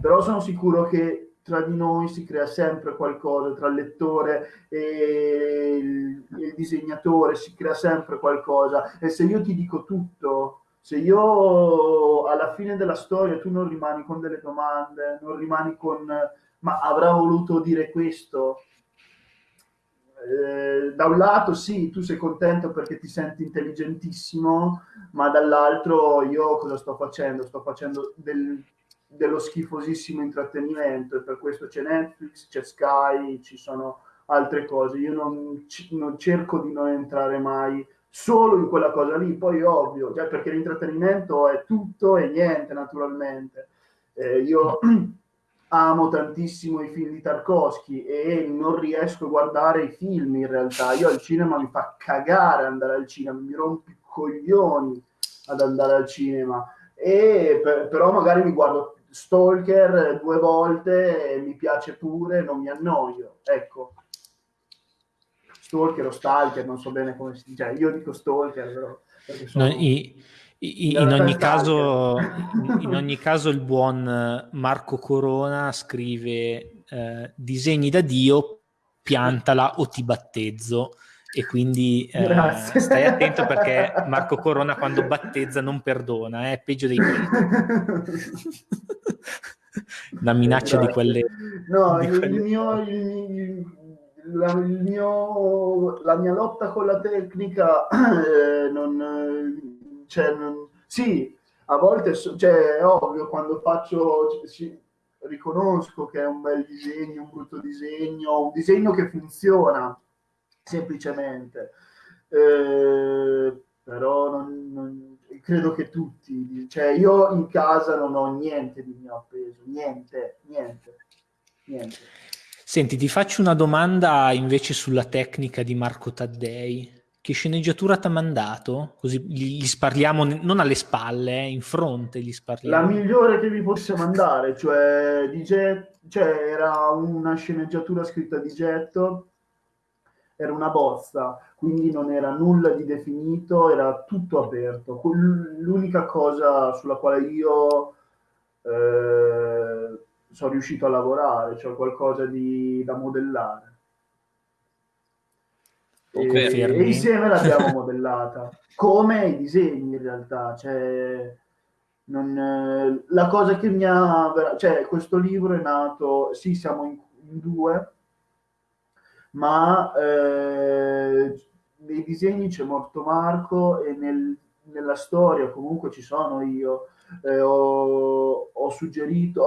però sono sicuro che tra di noi si crea sempre qualcosa, tra il lettore e il, il disegnatore si crea sempre qualcosa. E se io ti dico tutto se io alla fine della storia tu non rimani con delle domande, non rimani con ma avrà voluto dire questo, eh, da un lato sì, tu sei contento perché ti senti intelligentissimo, ma dall'altro io cosa sto facendo? Sto facendo del, dello schifosissimo intrattenimento e per questo c'è Netflix, c'è Sky, ci sono altre cose. Io non, non cerco di non entrare mai solo in quella cosa lì, poi ovvio, cioè perché l'intrattenimento è tutto e niente naturalmente. Eh, io (clears throat) amo tantissimo i film di Tarkovsky e non riesco a guardare i film in realtà. Io al cinema mi fa cagare andare al cinema, mi rompi i coglioni ad andare al cinema. E per, però magari mi guardo Stalker due volte e mi piace pure, non mi annoio. Ecco, stalker o stalker, non so bene come si dice, cioè, io dico stalker però. Sono... No, i, in, ogni caso, in, ogni caso, il buon Marco Corona scrive eh, disegni da Dio, piantala o ti battezzo e quindi eh, stai attento perché Marco Corona quando battezza non perdona, è eh, peggio dei critici. (laughs) Una minaccia Grazie. di quelle... No, di quelle... Il, mio, il, la, mio, la, mia lotta con la tecnica (clears throat) eh, non, cioè, non, sì, a volte cioè, è ovvio quando faccio sì, riconosco che è un bel disegno, un brutto disegno, un disegno che funziona semplicemente. Eh, però non, non, credo che tutti, cioè io in casa non ho niente di mio appeso, niente, niente, niente. Senti, ti faccio una domanda invece sulla tecnica di Marco Taddei. Che sceneggiatura ti ha mandato? Così gli sparliamo non alle spalle, eh, in fronte gli sparliamo. La migliore che mi possa mandare, cioè, di Jet, cioè era una sceneggiatura scritta di getto, era una bozza, quindi non era nulla di definito, era tutto aperto. L'unica cosa sulla quale io... Eh, sono riuscito a lavorare, cioè qualcosa di, da modellare. E, e, insieme l'abbiamo modellata, come i disegni in realtà. Cioè, non, la cosa che mi ha... Cioè, questo libro è nato, sì, siamo in, in due, ma eh, nei disegni c'è morto Marco e nel, nella storia comunque ci sono io. Eh, ho, ho, suggerito,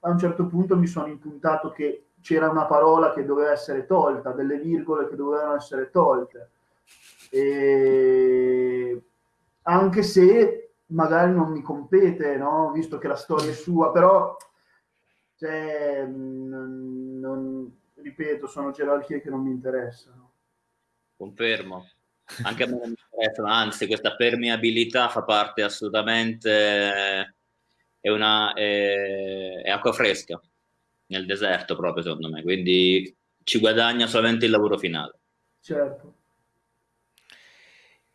a un certo punto mi sono impuntato che c'era una parola che doveva essere tolta, delle virgole che dovevano essere tolte. E anche se magari non mi compete, no? visto che la storia è sua, però, cioè, non, non, ripeto, sono gerarchie che non mi interessano. Confermo. Anche a me non mi interessano, anzi, questa permeabilità fa parte assolutamente è, una, è, è acqua fresca nel deserto proprio secondo me, quindi ci guadagna solamente il lavoro finale. Certo.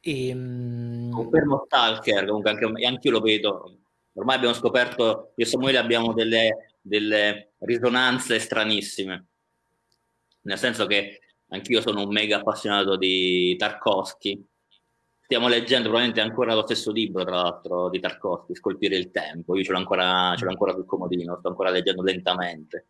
E, um... Confermo Stalker, comunque anche, anche io lo vedo, ormai abbiamo scoperto, io e Samuele abbiamo delle, delle risonanze stranissime, nel senso che anch'io sono un mega appassionato di Tarkovsky. Stiamo leggendo probabilmente ancora lo stesso libro, tra l'altro, di Tarkovsky, Scolpire il tempo. Io ce l'ho ancora, ce l'ho ancora sul comodino, sto ancora leggendo lentamente.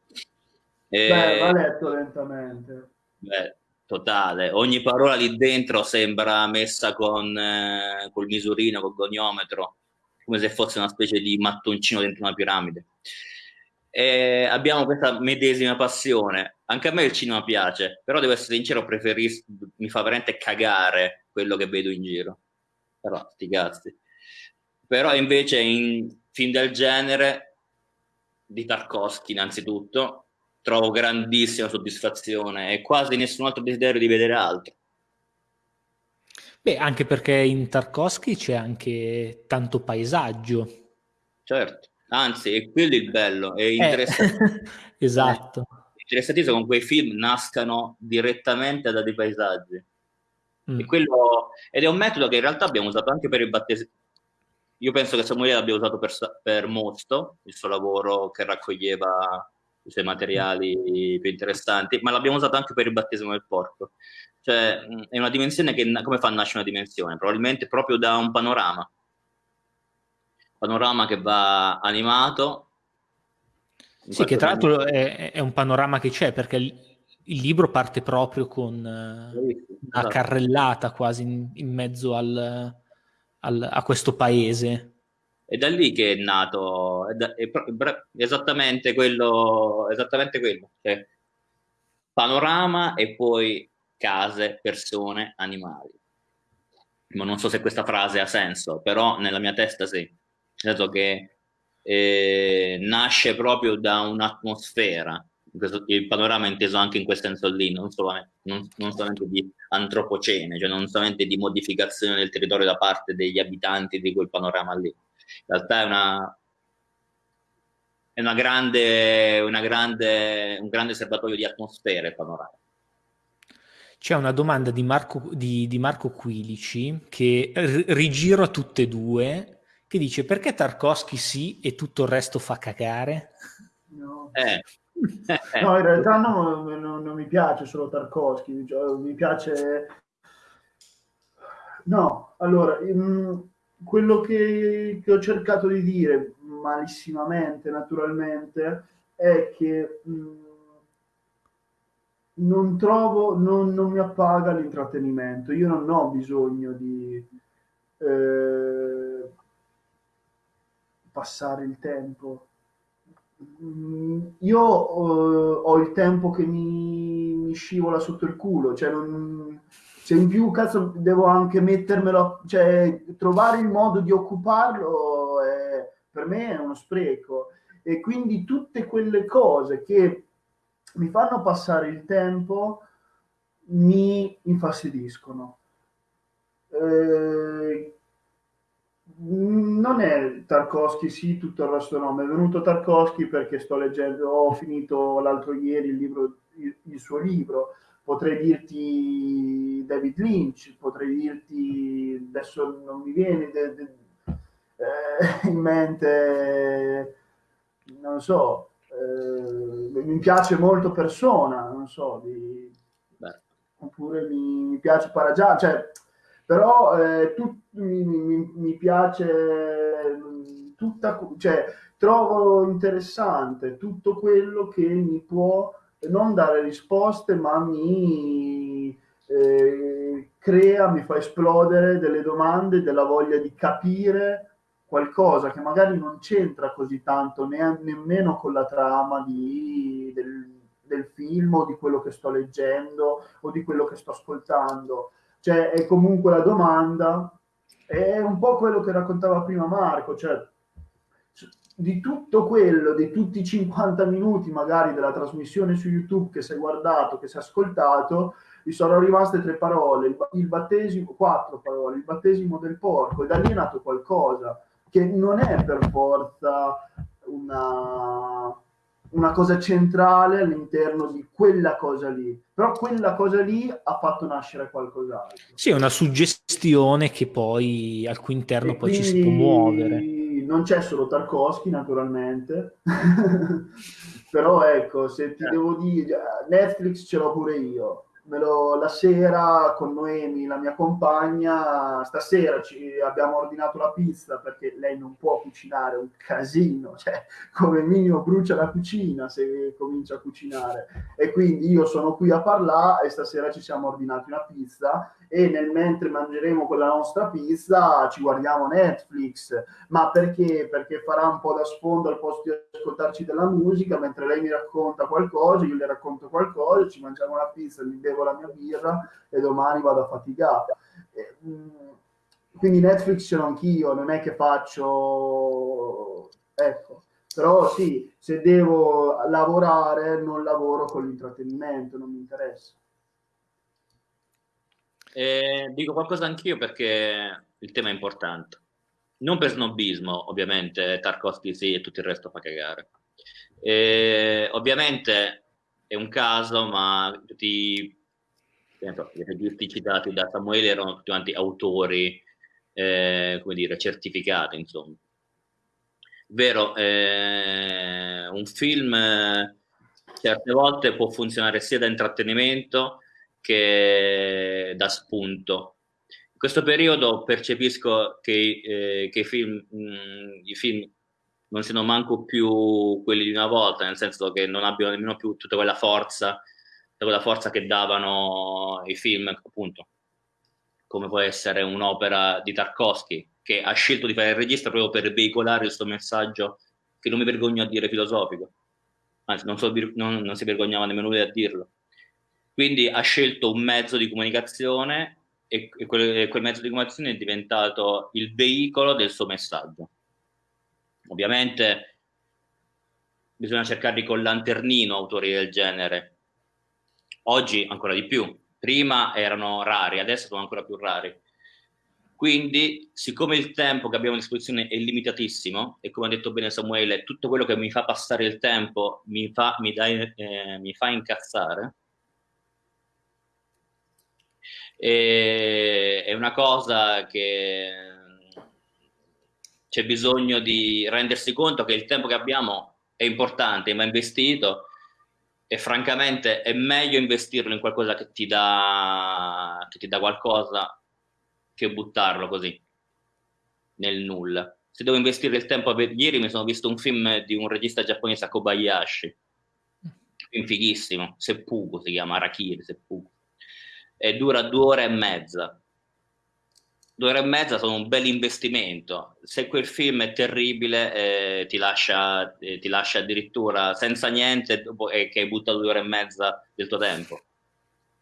E... Beh, va letto lentamente. Beh, totale. Ogni parola lì dentro sembra messa con eh, col misurino, col goniometro, come se fosse una specie di mattoncino dentro una piramide. E abbiamo questa medesima passione. Anche a me il cinema piace, però devo essere sincero, preferisco, mi fa veramente cagare quello che vedo in giro. Però, sti cazzi. Però invece in film del genere, di Tarkovsky innanzitutto, trovo grandissima soddisfazione e quasi nessun altro desiderio di vedere altro. Beh, anche perché in Tarkovsky c'è anche tanto paesaggio. Certo, anzi, è quello il bello, è eh, interessante. (laughs) Eh, esatto. È interessantissimo con quei film nascano direttamente da dei paesaggi. Mm. Quello, ed è un metodo che in realtà abbiamo usato anche per il battesimo. Io penso che Samuele l'abbia usato per, per Mosto, il suo lavoro che raccoglieva i suoi materiali più interessanti, ma l'abbiamo usato anche per il battesimo del porco. Cioè, è una dimensione che, come fa a nascere una dimensione? Probabilmente proprio da un panorama. Panorama che va animato. Sì, che tra l'altro è, è, un panorama che c'è, perché il, il libro parte proprio con uh, una carrellata quasi in, in mezzo al, al, a questo paese. È da lì che è nato, è, da, è esattamente quello, esattamente quello. Cioè, panorama e poi case, persone, animali. Ma non so se questa frase ha senso, però nella mia testa sì. Nel senso che eh, nasce proprio da un'atmosfera. Il panorama è inteso anche in quel senso lì, non solamente, non, non solamente di antropocene, cioè non solamente di modificazione del territorio da parte degli abitanti di quel panorama lì in realtà è una, è una grande, una grande, un grande serbatoio di atmosfere panoramiche. C'è una domanda di Marco, di, di Marco Quilici che rigiro a tutte e due, che dice perché Tarkovsky sì e tutto il resto fa cagare? No. Eh. (laughs) no, in realtà no, non, non mi piace solo Tarkovsky, mi piace... No, allora, mh, quello che, che, ho cercato di dire malissimamente, naturalmente, è che mh, non trovo, non, non, mi appaga l'intrattenimento. Io non ho bisogno di eh, passare il tempo. io uh, ho il tempo che mi, mi, scivola sotto il culo, cioè non, se in più cazzo devo anche mettermelo, cioè trovare il modo di occuparlo è, per me è uno spreco e quindi tutte quelle cose che mi fanno passare il tempo mi infastidiscono. Eh, non è Tarkovsky, sì, tutto il resto no. Mi è venuto Tarkovsky perché sto leggendo, ho finito l'altro ieri il, libro, il, il suo libro potrei dirti David Lynch, potrei dirti, adesso non mi viene de, de, eh, in mente, non so, eh, mi piace molto Persona, non so, di, oppure mi, mi, piace Paragià, cioè, però eh, tu, mi, mi, mi, piace tutta, cioè, trovo interessante tutto quello che mi può non dare risposte, ma mi eh, crea, mi fa esplodere delle domande, della voglia di capire qualcosa che magari non c'entra così tanto ne, nemmeno con la trama di, del, del, film o di quello che sto leggendo o di quello che sto ascoltando. Cioè è comunque la domanda, è un po' quello che raccontava prima Marco, cioè di tutto quello, di tutti i 50 minuti magari della trasmissione su YouTube che si è guardato, che si è ascoltato, mi sono rimaste tre parole, il, il battesimo, quattro parole, il battesimo del porco, e da lì è nato qualcosa che non è per forza una, una cosa centrale all'interno di quella cosa lì, però quella cosa lì ha fatto nascere qualcos'altro. Sì, è una suggestione che poi al cui interno e poi ci si può muovere non c'è solo Tarkovsky naturalmente, (laughs) però ecco, se ti eh. devo dire, Netflix ce l'ho pure io, lo, la sera con Noemi, la mia compagna, stasera ci abbiamo ordinato la pizza perché lei non può cucinare, un casino, cioè come minimo brucia la cucina se comincia a cucinare. E quindi io sono qui a parlare e stasera ci siamo ordinati una pizza e nel mentre mangeremo quella nostra pizza ci guardiamo Netflix, ma perché? Perché farà un po' da sfondo al posto di ascoltarci della musica, mentre lei mi racconta qualcosa, io le racconto qualcosa, ci mangiamo la pizza, mi bevo la mia birra e domani vado a faticare. Mm, quindi Netflix ce l'ho anch'io, non è che faccio... Ecco, però sì, se devo lavorare non lavoro con l'intrattenimento, non mi interessa. Eh, dico qualcosa anch'io perché il tema è importante. Non per snobismo, ovviamente, Tarkovsky sì e tutto il resto fa cagare. Eh, ovviamente è un caso, ma tutti i registi citati da Samuele erano tutti quanti autori, eh, come dire, certificati, insomma. Vero, eh, un film certe volte può funzionare sia da intrattenimento che da spunto. In questo periodo percepisco che, eh, che i, film, mh, mm, i film non siano manco più quelli di una volta, nel senso che non abbiano nemmeno più tutta quella forza, tutta quella forza che davano i film, appunto, come può essere un'opera di Tarkovsky, che ha scelto di fare il regista proprio per veicolare suo messaggio, che non mi vergogno a dire filosofico, anzi non, so, non, non si vergognava nemmeno lui a dirlo quindi ha scelto un mezzo di comunicazione e, quel, quel mezzo di comunicazione è diventato il veicolo del suo messaggio. Ovviamente bisogna cercarli con lanternino autori del genere. Oggi ancora di più. Prima erano rari, adesso sono ancora più rari. Quindi, siccome il tempo che abbiamo a disposizione è limitatissimo, e come ha detto bene Samuele, tutto quello che mi fa passare il tempo mi fa, mi dai, eh, mi fa incazzare, e, è una cosa che c'è bisogno di rendersi conto che il tempo che abbiamo è importante, ma investito e francamente è meglio investirlo in qualcosa che ti dà, che ti dà qualcosa che buttarlo così nel nulla. Se devo investire il tempo, ieri mi sono visto un film di un regista giapponese, Kobayashi, un film fighissimo, Seppuku si chiama, Arakiri, Seppuku e dura due ore e mezza. Due ore e mezza sono un bel investimento. Se quel film è terribile, eh, ti, lascia, eh, ti, lascia, addirittura senza niente dopo, eh, che hai buttato due ore e mezza del tuo tempo.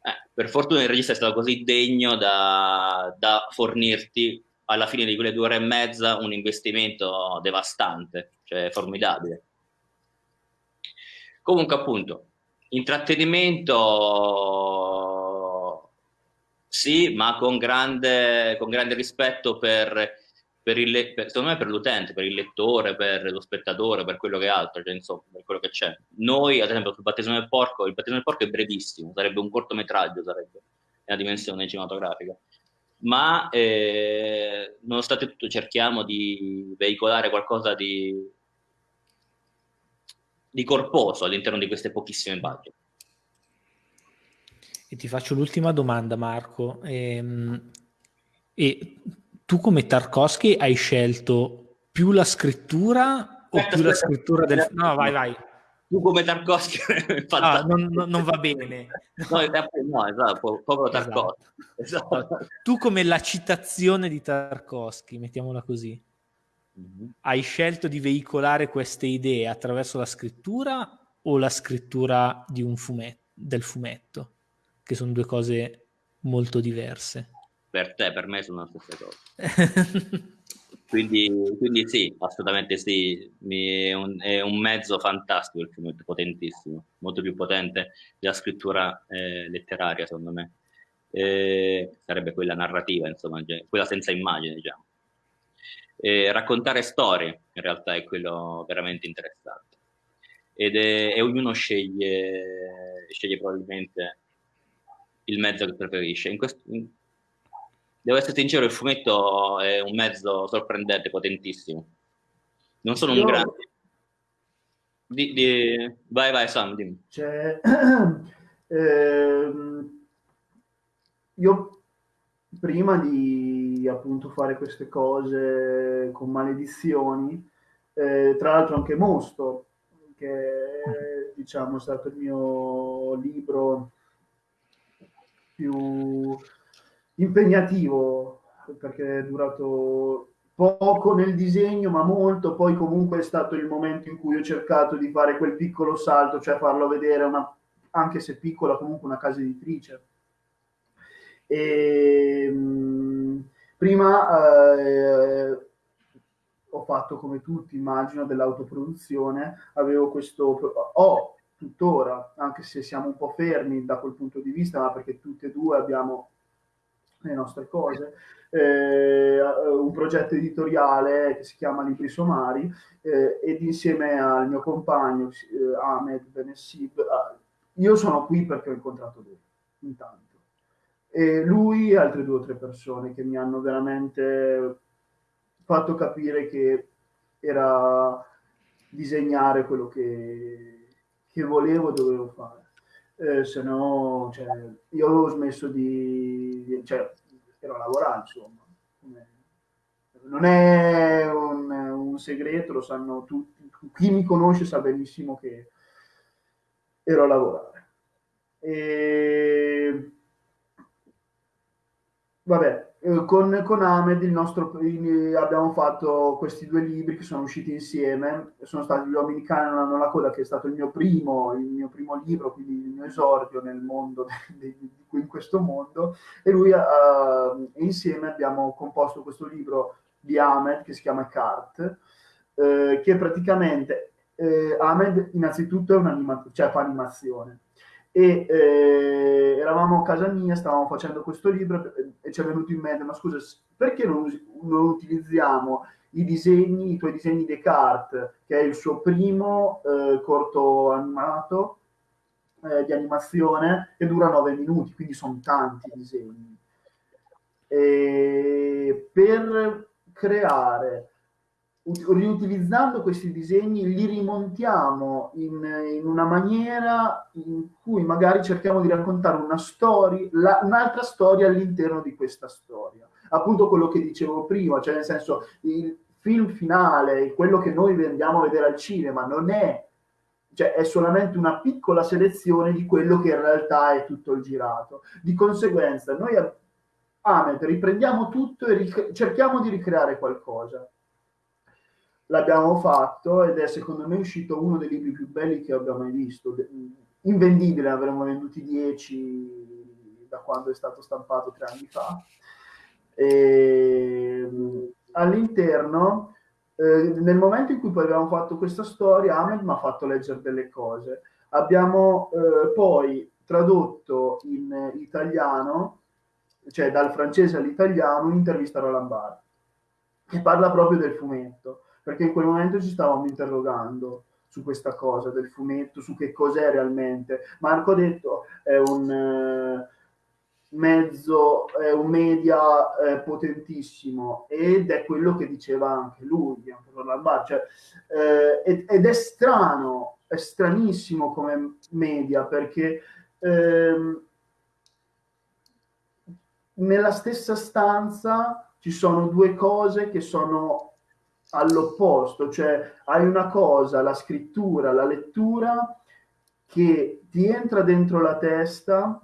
Eh, per fortuna il regista è stato così degno da, da fornirti alla fine di quelle due ore e mezza un investimento devastante, cioè formidabile. Comunque appunto, intrattenimento sì, ma con grande, con grande rispetto per, per il, per, secondo me per l'utente, per il lettore, per lo spettatore, per quello che è altro, cioè, insomma, per quello che c'è. Noi, ad esempio, sul battesimo del porco, il battesimo del porco è brevissimo, sarebbe un cortometraggio, sarebbe nella dimensione cinematografica. Ma eh, nonostante tutto cerchiamo di veicolare qualcosa di, di corposo all'interno di queste pochissime pagine. E ti faccio l'ultima domanda, Marco. E, ehm, e tu come Tarkovsky hai scelto più la scrittura o aspetta, più aspetta, la scrittura del... No, vai, vai. Tu come Tarkovsky (laughs) no, non, non, va bene. No, no esatto, povero Tarkovsky. Esatto. Esatto. Tu come la citazione di Tarkovsky, mettiamola così, mm-hmm. hai scelto di veicolare queste idee attraverso la scrittura o la scrittura un fumetto, del fumetto? Che sono due cose molto diverse. Per te, per me sono la stessa cosa. (laughs) quindi, quindi, sì, assolutamente sì, è un, è un, mezzo fantastico il film, potentissimo, molto più potente della scrittura eh, letteraria, secondo me. Eh, sarebbe quella narrativa, insomma, quella senza immagine, diciamo. Eh, raccontare storie, in realtà, è quello veramente interessante. Ed è, e ognuno sceglie, sceglie probabilmente il mezzo che preferisce. In questo, in, devo essere sincero, il fumetto è un mezzo sorprendente, potentissimo. Non sono Io... un grande. Di, di... Vai, vai, Sam, dimmi. Cioè, (clears throat) ehm, io prima di appunto fare queste cose con maledizioni, eh, tra l'altro anche Mosto, che è, diciamo è stato il mio libro più impegnativo perché è durato poco nel disegno, ma molto. Poi comunque è stato il momento in cui ho cercato di fare quel piccolo salto, cioè farlo vedere una, anche se piccola, comunque una casa editrice. E, mh, mm, prima eh, ho fatto come tutti, immagino, dell'autoproduzione, avevo questo, ho tuttora, anche se siamo un po' fermi da quel punto di vista, ma perché tutti e due abbiamo le nostre cose, eh, un progetto editoriale che si chiama Libri Somari eh, ed insieme al mio compagno eh, Ahmed Benessib, ah, io sono qui perché ho incontrato lui, intanto. E lui e altre due o tre persone che mi hanno veramente fatto capire che era disegnare quello che, che volevo dovevo fare. Eh, se no, cioè, io avevo smesso di... Cioè, ero a lavorare, insomma. Non è un, un segreto, lo sanno tutti. Chi mi conosce sa benissimo che ero a lavorare. E... Vabbè, eh, con, con Ahmed nostro, abbiamo fatto questi due libri che sono usciti insieme, sono stati Gli uomini cane non hanno la coda, che è stato il mio primo, il mio primo libro, quindi il mio esordio nel mondo, (laughs) in questo mondo, e lui uh, insieme abbiamo composto questo libro di Ahmed che si chiama Cart, eh, che praticamente eh, Ahmed innanzitutto è un'animazione, cioè fa animazione, e eh, eravamo a casa mia, stavamo facendo questo libro e ci è venuto in mente, ma scusa, perché non, non utilizziamo i disegni, i tuoi disegni Descartes, che è il suo primo eh, corto animato eh, di animazione che dura nove minuti, quindi sono tanti disegni. E per creare riutilizzando questi disegni li rimontiamo in, in, una maniera in cui magari cerchiamo di raccontare una storia, un'altra storia all'interno di questa storia. Appunto quello che dicevo prima, cioè nel senso il film finale, quello che noi andiamo a vedere al cinema, non è, cioè è solamente una piccola selezione di quello che in realtà è tutto il girato. Di conseguenza noi Amet riprendiamo tutto e cerchiamo di ricreare qualcosa l'abbiamo fatto ed è secondo me uscito uno dei libri più belli che abbia mai visto. Invendibile, avremmo venduti 10 da quando è stato stampato tre anni fa. E, all'interno, eh, nel momento in cui poi abbiamo fatto questa storia, Ahmed mi ha fatto leggere delle cose. Abbiamo eh, poi tradotto in italiano, cioè dal francese all'italiano, un'intervista a Roland Barthes, che parla proprio del fumetto perché in quel momento ci stavamo interrogando su questa cosa del fumetto, su che cos'è realmente. Marco ha detto è un eh, mezzo, è un media eh, potentissimo ed è quello che diceva anche lui, cioè, eh, ed, è strano, è stranissimo come media perché ehm, nella stessa stanza ci sono due cose che sono all'opposto, cioè hai una cosa, la scrittura, la lettura, che ti entra dentro la testa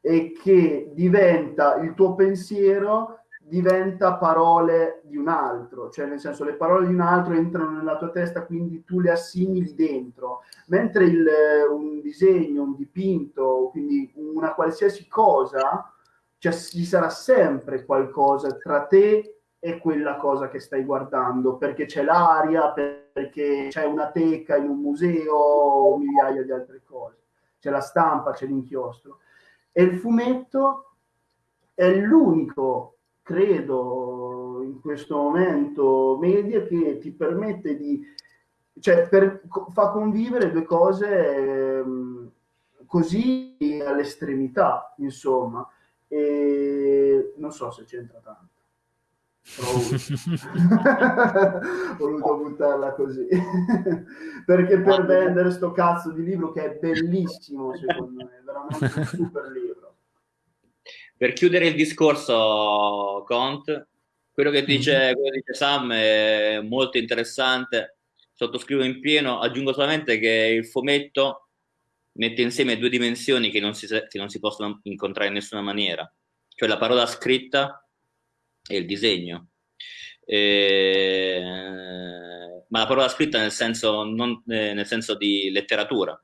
e che diventa il tuo pensiero diventa parole di un altro, cioè nel senso le parole di un altro entrano nella tua testa, quindi tu le assimili dentro, mentre il, un disegno, un dipinto, quindi una qualsiasi cosa, cioè ci sarà sempre qualcosa tra te è quella cosa che stai guardando, perché c'è l'aria, perché c'è una teca in un museo o migliaia di altre cose. C'è la stampa, c'è l'inchiostro. E il fumetto è l'unico, credo, in questo momento media che ti permette di... cioè per, fa convivere due cose eh, così all'estremità, insomma. E non so se c'entra tanto. (laughs) ho voluto. Buttarla così. (laughs) Perché per vendere sto cazzo di libro che è bellissimo secondo me veramente un super libro. Per chiudere il discorso, Cont, quello che dice, mm-hmm. quello che dice Sam è molto interessante, sottoscrivo in pieno, aggiungo solamente che il fumetto mette insieme due dimensioni che non si, che non si possono incontrare in nessuna maniera, cioè la parola scritta e il disegno. E... Ma la parola scritta nel senso, non, eh, nel senso di letteratura.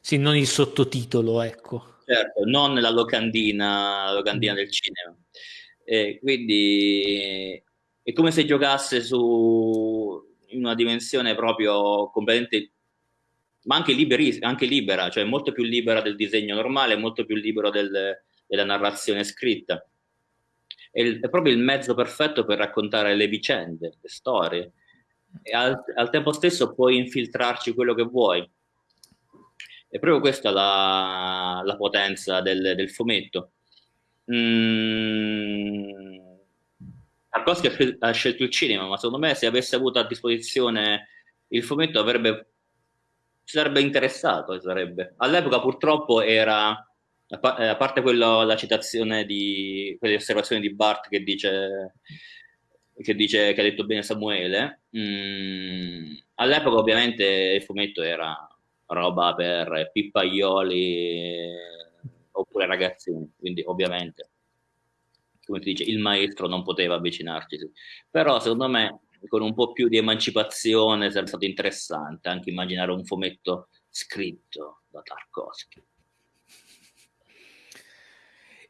Sì, non il sottotitolo, ecco. Certo, non la locandina, la locandina mm. del cinema. E quindi è come se giocasse su in una dimensione proprio completamente ma anche, liberi, anche libera, cioè molto più libera del disegno normale, molto più libero del, della narrazione scritta. È, il, è, proprio il mezzo perfetto per raccontare le vicende, le storie, e al, al tempo stesso puoi infiltrarci quello che vuoi. È proprio questa la, la potenza del, del fumetto. Mm, Tarkovsky ha scelto il cinema, ma secondo me se avesse avuto a disposizione il fumetto avrebbe, sarebbe interessato. Sarebbe. All'epoca purtroppo era, a parte quello, la citazione di quelle osservazioni di Bart che dice che dice che ha detto bene Samuele, mm, all'epoca ovviamente il fumetto era roba per pippaioli oppure ragazzini, quindi ovviamente, come si dice, il maestro non poteva avvicinarci. Però secondo me con un po' più di emancipazione sarebbe stato interessante anche immaginare un fumetto scritto da Tarkovsky.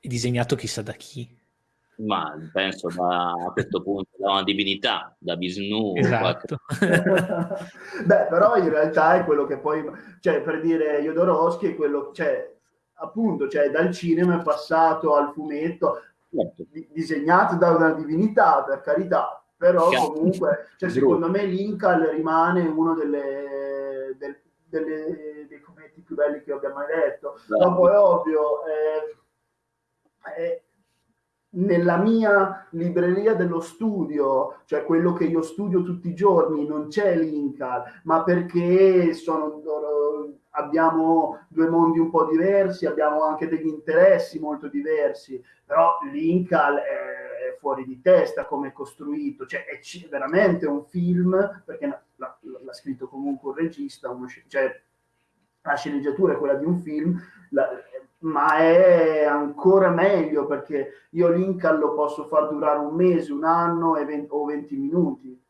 E disegnato chissà da chi. Ma penso da, a questo punto da una divinità, da Vishnu. Esatto. (laughs) Beh, però in realtà è quello che poi, cioè per dire Jodorowsky è quello, cioè appunto, cioè dal cinema è passato al fumetto, certo. di, disegnato da una divinità, per carità, però certo. comunque, cioè, secondo me Linkal rimane uno delle, del, delle, dei fumetti più belli che abbia mai letto. Esatto. Dopo è ovvio, eh, nella mia libreria dello studio, cioè quello che io studio tutti i giorni, non c'è Linkal, ma perché sono, abbiamo due mondi un po' diversi, abbiamo anche degli interessi molto diversi, però Linkal è fuori di testa come è costruito, cioè è veramente un film, perché l'ha scritto comunque un regista, uno, cioè la sceneggiatura è quella di un film, la, ma è ancora meglio perché io Lincoln lo posso far durare un mese, un anno 20, o 20 minuti.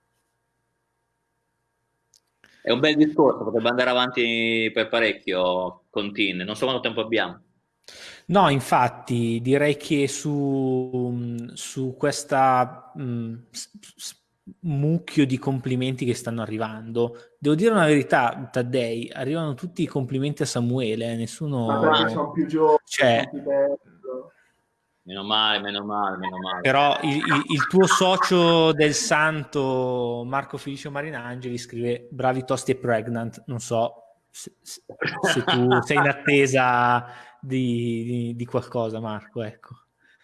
È un bel discorso, potrebbe andare avanti per parecchio con Tin, non so quanto tempo abbiamo. No, infatti direi che su, su questa mh, mm, mucchio di complimenti che stanno arrivando. Devo dire una verità, Taddei, arrivano tutti i complimenti a Samuele, eh, nessuno... Ma sono più giovani, cioè... Meno male, meno male, meno male. Però il, il, il, tuo socio del santo, Marco Felicio Marinangeli, scrive bravi tosti e pregnant. Non so se, se tu (laughs) sei in attesa di, di, di qualcosa, Marco, ecco.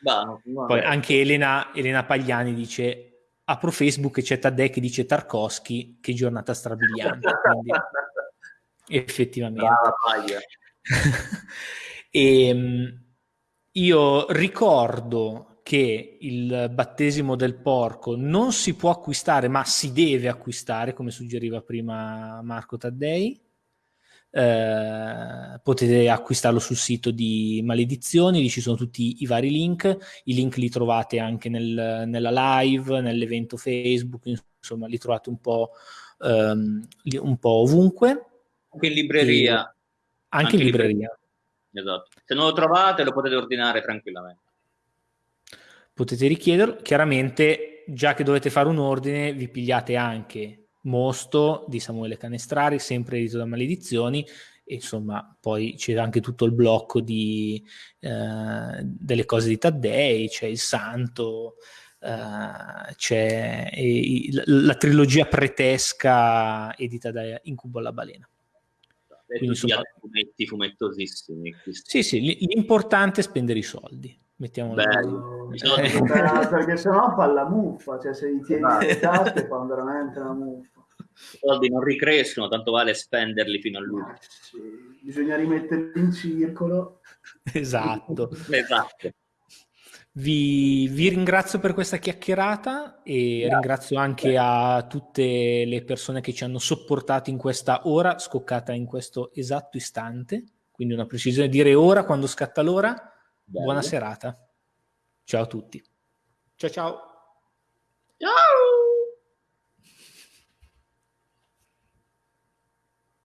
No, no, Poi anche Elena, Elena Pagliani dice apro Facebook e c'è Tadè che dice Tarkovsky, che giornata strabiliante. Quindi, (laughs) effettivamente. e, (laughs) ehm, io ricordo che il battesimo del porco non si può acquistare, ma si deve acquistare, come suggeriva prima Marco Taddei eh, potete acquistarlo sul sito di Maledizioni, lì ci sono tutti i vari link, i link li trovate anche nel, nella live, nell'evento Facebook, insomma li trovate un po', um, un po ovunque. Anche in libreria. E anche, in libreria. libreria. Esatto. Se non lo trovate lo potete ordinare tranquillamente. Potete richiederlo, chiaramente già che dovete fare un ordine vi pigliate anche Mosto di Samuele Canestrari, sempre edito da Maledizioni, e insomma poi c'è anche tutto il blocco di, eh, delle cose di Taddei, c'è il Santo, eh, c'è la, la, trilogia pretesca edita da Incubo alla Balena. Quindi, insomma, fumetti fumettosissimi. Sì, sì, l'importante è spendere i soldi. Mettiamolo Bello. Eh, perché sennò fa la muffa, cioè se li tieni esatto. le tasche fa veramente la muffa. I soldi non ricrescono, tanto vale spenderli fino all'ultimo. Sì, bisogna rimetterli in circolo. Esatto. (laughs) esatto. Vi, vi, ringrazio per questa chiacchierata e Grazie. ringrazio anche a tutte le persone che ci hanno sopportato in questa ora scoccata in questo esatto istante. Quindi una precisione, dire ora quando scatta l'ora. Bello. Buona serata. Ciao a tutti. Ciao ciao. Ciao.